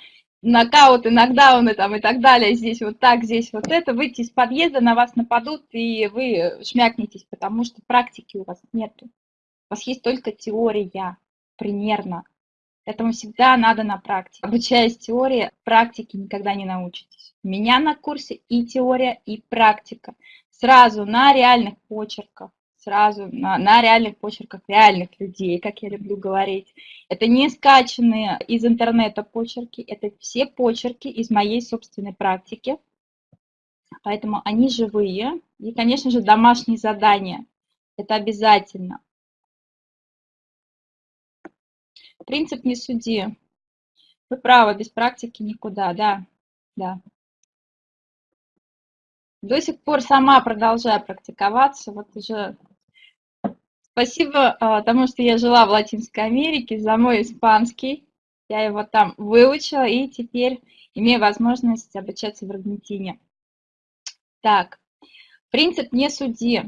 нокауты, нокдауны там и так далее, здесь вот так, здесь вот это, выйти из подъезда, на вас нападут, и вы шмякнетесь, потому что практики у вас нету. У вас есть только теория, примерно. Этому всегда надо на практике. Обучаясь теории, практики никогда не научитесь. У меня на курсе и теория, и практика. Сразу на реальных почерках сразу на, на реальных почерках реальных людей, как я люблю говорить. Это не скачанные из интернета почерки, это все почерки из моей собственной практики. Поэтому они живые. И, конечно же, домашние задания. Это обязательно. Принцип «не суди». Вы правы, без практики никуда, да, да. До сих пор сама продолжаю практиковаться, вот уже Спасибо а, тому, что я жила в Латинской Америке, за мой испанский. Я его там выучила и теперь имею возможность обучаться в Аргентине. Так, принцип «не суди».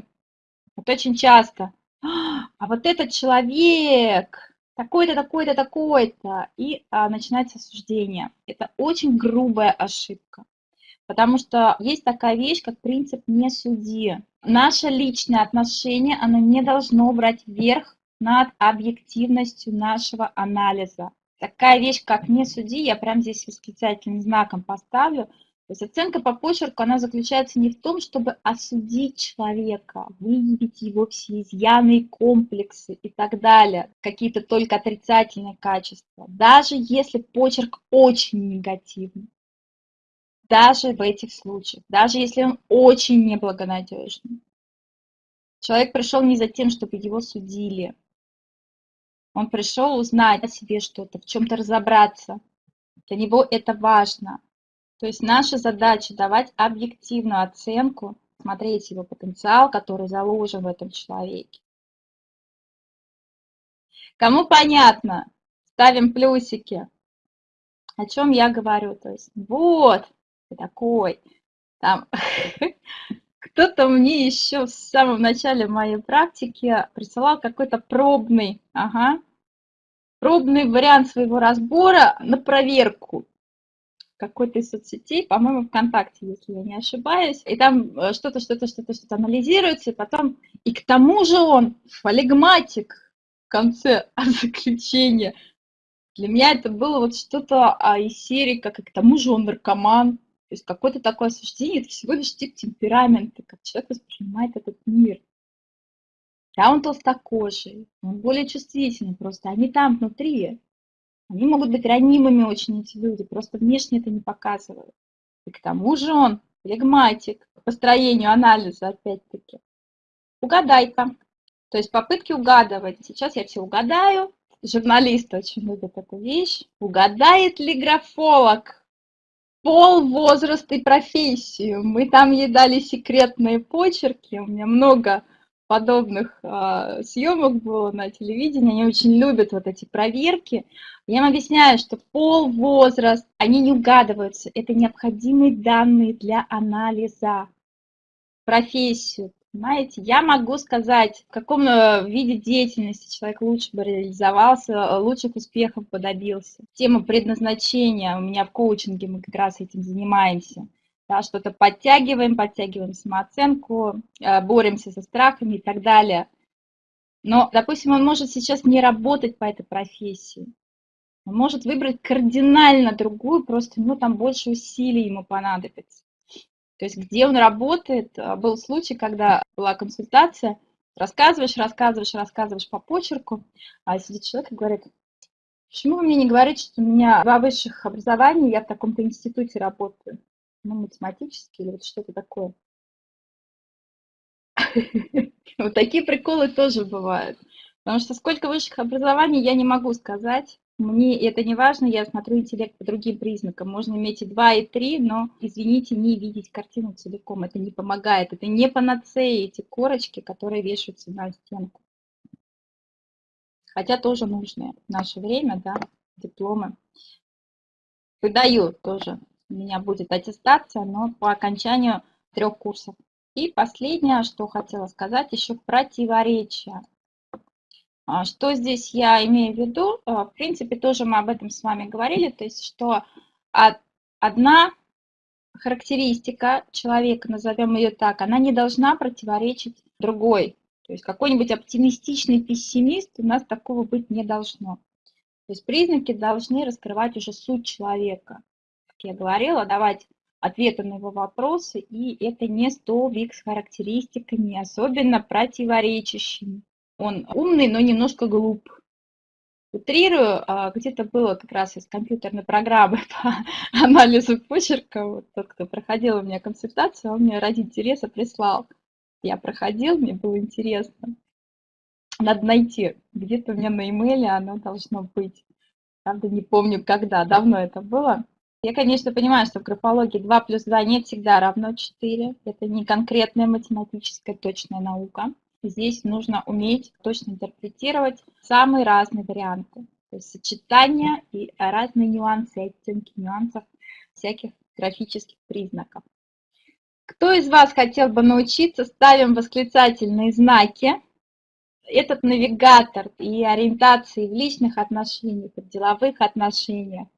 Вот очень часто. А вот этот человек, такой-то, такой-то, такой-то. И а, начинается осуждение. Это очень грубая ошибка. Потому что есть такая вещь, как принцип «не суди». Наше личное отношение, оно не должно брать верх над объективностью нашего анализа. Такая вещь, как «не суди», я прямо здесь восклицательным знаком поставлю. То есть оценка по почерку, она заключается не в том, чтобы осудить человека, выявить его все изъяны, комплексы и так далее, какие-то только отрицательные качества. Даже если почерк очень негативный даже в этих случаях, даже если он очень неблагонадежный. Человек пришел не за тем, чтобы его судили. Он пришел узнать о себе что-то, в чем-то разобраться. Для него это важно. То есть наша задача давать объективную оценку, смотреть его потенциал, который заложен в этом человеке. Кому понятно? Ставим плюсики. О чем я говорю? То есть вот, такой. Там кто-то мне еще в самом начале моей практики присылал какой-то пробный, ага, пробный вариант своего разбора на проверку какой-то из соцсетей, по-моему, ВКонтакте, если я не ошибаюсь. И там э, что-то, что-то, что-то, что-то анализируется, и потом... И к тому же он флегматик в конце заключения. Для меня это было вот что-то а, из серии, как и к тому же он наркоман. То есть какое-то такое осуждение, это всего лишь тип темперамента, как человек воспринимает этот мир. Да, он толстокожий, он более чувствительный просто, они там внутри. Они могут быть ранимыми очень, эти люди, просто внешне это не показывают. И к тому же он флегматик по построению анализа, опять-таки. Угадай-ка. То есть попытки угадывать. Сейчас я все угадаю. Журналисты очень любят эту вещь. Угадает ли графолог пол, возраст и профессию. Мы там ей дали секретные почерки. У меня много подобных э, съемок было на телевидении. Они очень любят вот эти проверки. Я им объясняю, что пол, возраст, они не угадываются. Это необходимые данные для анализа. Профессию, Понимаете, я могу сказать, в каком э, виде деятельности человек лучше бы реализовался, э, лучших успехов бы. Тема предназначения, у меня в коучинге мы как раз этим занимаемся. Да, что-то подтягиваем, подтягиваем самооценку, э, боремся со страхами и так далее. Но, допустим, он может сейчас не работать по этой профессии. Он может выбрать кардинально другую, просто ну, там больше усилий ему понадобится. То есть где он работает, а, был случай, когда была консультация, рассказываешь, рассказываешь, рассказываешь по почерку, а сидит человек и говорит, почему вы мне не говорите, что у меня два высших образования, я в таком-то институте работаю, ну, математический или вот что-то такое. Вот такие приколы тоже бывают. Потому что сколько высших образований, я не могу сказать. Мне это не важно, я смотрю интеллект по другим признакам. Можно иметь и 2, и 3, но, извините, не видеть картину целиком. Это не помогает. Это не панацея, эти корочки, которые вешаются на стенку. Хотя тоже нужные в наше время, да, дипломы. Выдаю тоже. У меня будет аттестация, но по окончанию трех курсов. И последнее, что хотела сказать, еще противоречия. А, что здесь я имею в виду? А, в принципе, тоже мы об этом с вами говорили, то есть, что одна характеристика человека, назовем ее так, она не должна противоречить другой. То есть какой-нибудь оптимистичный пессимист у нас такого быть не должно. То есть признаки должны раскрывать уже суть человека. Как я говорила, давать ответы на его вопросы, и это не столбик с характеристиками, особенно противоречащими. Он умный, но немножко глуп. Утрирую, а, где-то было как раз из компьютерной программы по анализу почерка, вот тот, кто проходил у меня консультацию, он мне ради интереса прислал. Я проходил, мне было интересно. Надо найти, где-то у меня на имейле оно должно быть. Правда, не помню, когда, давно это было. Я, конечно, понимаю, что в графологии 2 плюс 2 не всегда равно 4. Это не конкретная математическая точная наука. Здесь нужно уметь точно интерпретировать самые разные варианты. То есть сочетания и разные нюансы, оттенки нюансов всяких графических признаков. Кто из вас хотел бы научиться, ставим восклицательные знаки. Этот навигатор и ориентации в личных отношениях, в деловых отношениях.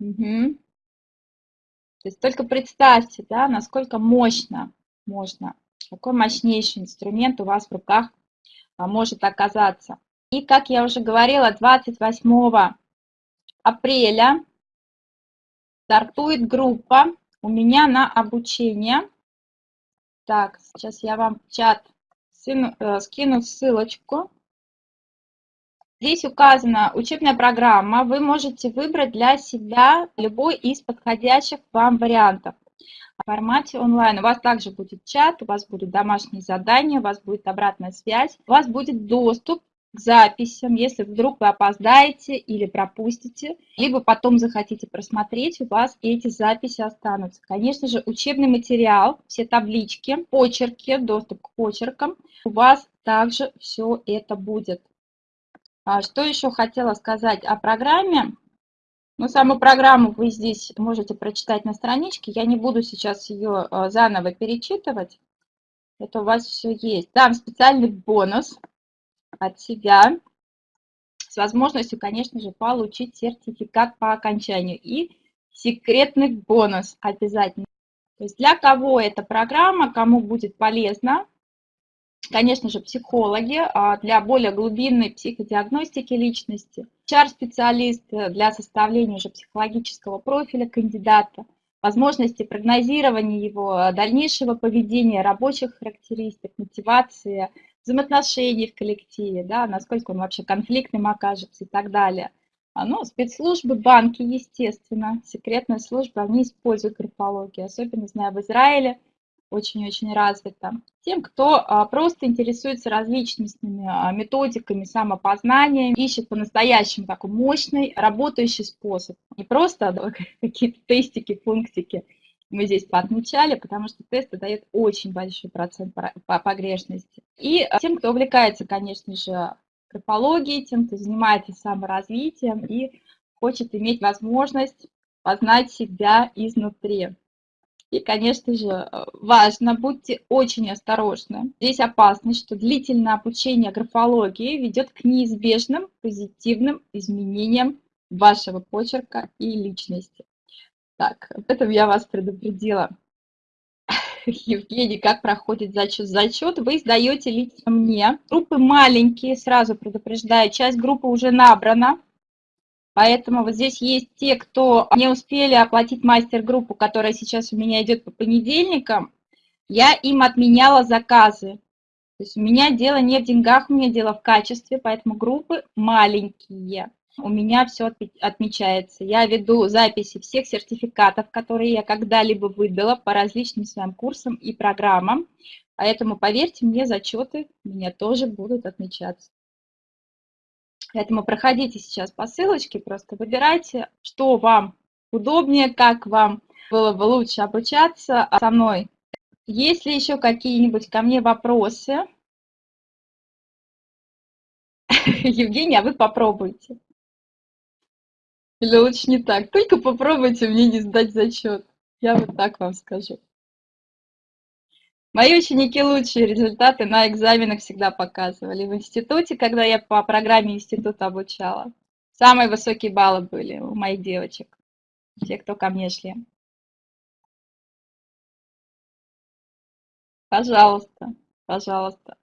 Угу. То есть только представьте, да, насколько мощно можно, какой мощнейший инструмент у вас в руках а, может оказаться. И, как я уже говорила, 28 апреля стартует группа у меня на обучение. Так, сейчас я вам в чат э, скину ссылочку. Здесь указана учебная программа. Вы можете выбрать для себя любой из подходящих вам вариантов. В формате онлайн у вас также будет чат, у вас будут домашние задания, у вас будет обратная связь, у вас будет доступ к записям, если вдруг вы опоздаете или пропустите, либо потом захотите просмотреть, у вас эти записи останутся. Конечно же, учебный материал, все таблички, почерки, доступ к почеркам, у вас также все это будет. А что еще хотела сказать о программе? Ну, саму программу вы здесь можете прочитать на страничке. Я не буду сейчас ее а, заново перечитывать. Это у вас все есть. Дам специальный бонус от себя с возможностью, конечно же, получить сертификат по окончанию и секретный бонус обязательно. То есть для кого эта программа, кому будет полезна, конечно же, психологи а, для более глубинной психодиагностики личности, HR-специалист для составления уже психологического профиля кандидата, возможности прогнозирования его дальнейшего поведения, рабочих характеристик, мотивации, взаимоотношений в коллективе, да, насколько он вообще конфликтным окажется и так далее. А, ну, спецслужбы, банки, естественно, секретные службы, они используют графологию, особенно, знаю, в Израиле очень-очень развито. Тем, кто а, просто интересуется различными а, методиками самопознания, ищет по-настоящему такой мощный, работающий способ. Не просто какие-то тестики, пунктики, мы здесь поотмечали, потому что тесты дают очень большой процент погрешности. И а, тем, кто увлекается, конечно же, графологией, тем, кто занимается саморазвитием и хочет иметь возможность познать себя изнутри. И, конечно же, важно, будьте очень осторожны. Здесь опасность, что длительное обучение графологии ведет к неизбежным позитивным изменениям вашего почерка и личности. Так, об этом я вас предупредила. Евгений, как проходит зачет? Зачет вы сдаете лично мне. Группы маленькие, сразу предупреждаю, часть группы уже набрана. Поэтому вот здесь есть те, кто не успели оплатить мастер-группу, которая сейчас у меня идет по понедельникам. Я им отменяла заказы. То есть у меня дело не в деньгах, у меня дело в качестве, поэтому группы маленькие у меня все отмечается. Я веду записи всех сертификатов, которые я когда-либо выдала по различным своим курсам и программам. Поэтому, поверьте мне, зачеты у меня тоже будут отмечаться. Поэтому проходите сейчас по ссылочке, просто выбирайте, что вам удобнее, как вам было бы лучше обучаться со мной. Есть ли еще какие-нибудь ко мне вопросы? Евгений, а вы попробуйте. Или лучше не так. Только попробуйте мне не сдать зачет. Я вот так вам скажу. Мои ученики лучшие результаты на экзаменах всегда показывали. В институте, когда я по программе института обучала, самые высокие баллы были у моих девочек, те, кто ко мне шли. Пожалуйста, пожалуйста.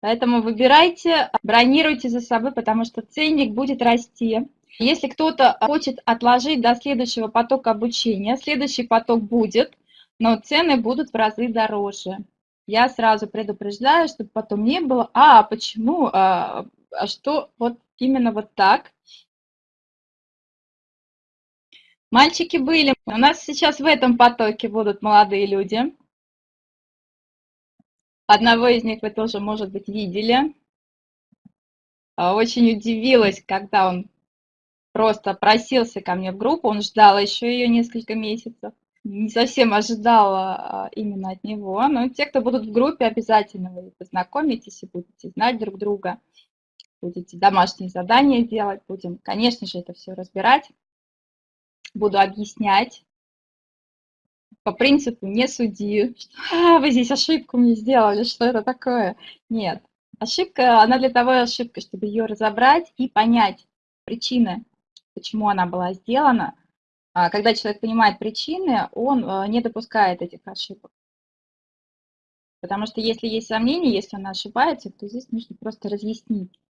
Поэтому выбирайте, бронируйте за собой, потому что ценник будет расти. Если кто-то хочет отложить до следующего потока обучения, следующий поток будет, но цены будут в разы дороже. Я сразу предупреждаю, чтобы потом не было, а почему, а, а что вот именно вот так. Мальчики были, у нас сейчас в этом потоке будут молодые люди. Одного из них вы тоже, может быть, видели. А, очень удивилась, когда он просто просился ко мне в группу, он ждал еще ее несколько месяцев. Не совсем ожидала а, именно от него, но те, кто будут в группе, обязательно вы познакомитесь и будете знать друг друга, будете домашние задания делать, будем, конечно же, это все разбирать, буду объяснять, по принципу не суди, а, вы здесь ошибку мне сделали, что это такое. Нет, ошибка, она для того и ошибка, чтобы ее разобрать и понять причины, почему она была сделана. А когда человек понимает причины, он э, не допускает этих ошибок. Потому что если есть сомнения, если она ошибается, то здесь нужно просто разъяснить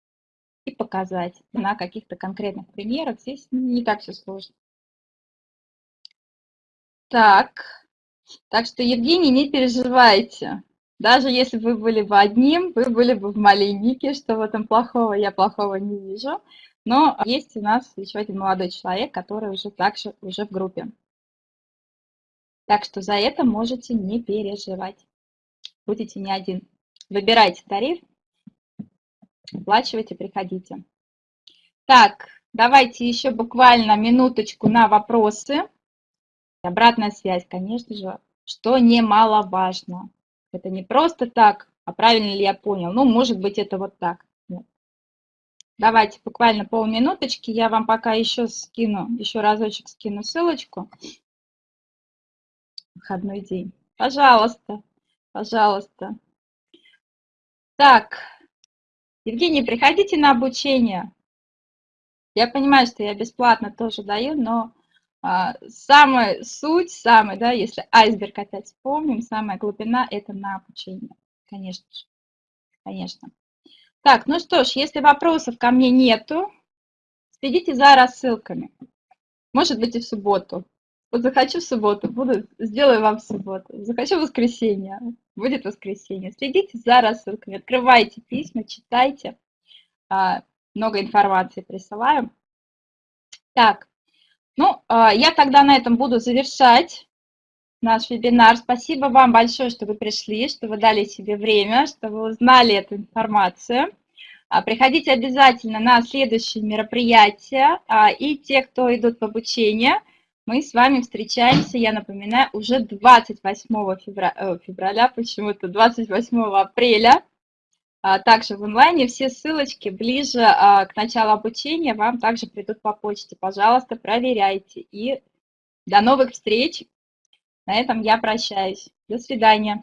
и показать на каких-то конкретных примерах. Здесь не так все сложно. Так, так что, Евгений, не переживайте. Даже если вы были бы одним, вы были бы в малиннике, что в этом плохого, я плохого не вижу. Но есть у нас еще один молодой человек, который уже также уже в группе. Так что за это можете не переживать. Будете не один. Выбирайте тариф, оплачивайте, приходите. Так, давайте еще буквально минуточку на вопросы. Обратная связь, конечно же, что немаловажно. Это не просто так, а правильно ли я понял. Ну, может быть, это вот так. Давайте буквально полминуточки. Я вам пока еще скину, еще разочек скину ссылочку. Выходной день. Пожалуйста, пожалуйста. Так, Евгений, приходите на обучение. Я понимаю, что я бесплатно тоже даю, но а, самая суть, самая, да, если айсберг опять вспомним, самая глубина – это на обучение, конечно же, конечно. Так, ну что ж, если вопросов ко мне нету, следите за рассылками. Может быть и в субботу. Вот захочу в субботу, буду, сделаю вам в субботу. Захочу в воскресенье, будет воскресенье. Следите за рассылками, открывайте письма, читайте. А, много информации присылаю. Так, ну, а, я тогда на этом буду завершать наш вебинар. Спасибо вам большое, что вы пришли, что вы дали себе время, что вы узнали эту информацию. А, приходите обязательно на следующие мероприятия. А, и те, кто идут в обучение, мы с вами встречаемся, я напоминаю, уже 28 февраля, э, февраля почему-то 28 апреля а, также в онлайне. Все ссылочки ближе к началу обучения вам также придут по почте. Пожалуйста, проверяйте. И до новых встреч. На этом я прощаюсь. До свидания.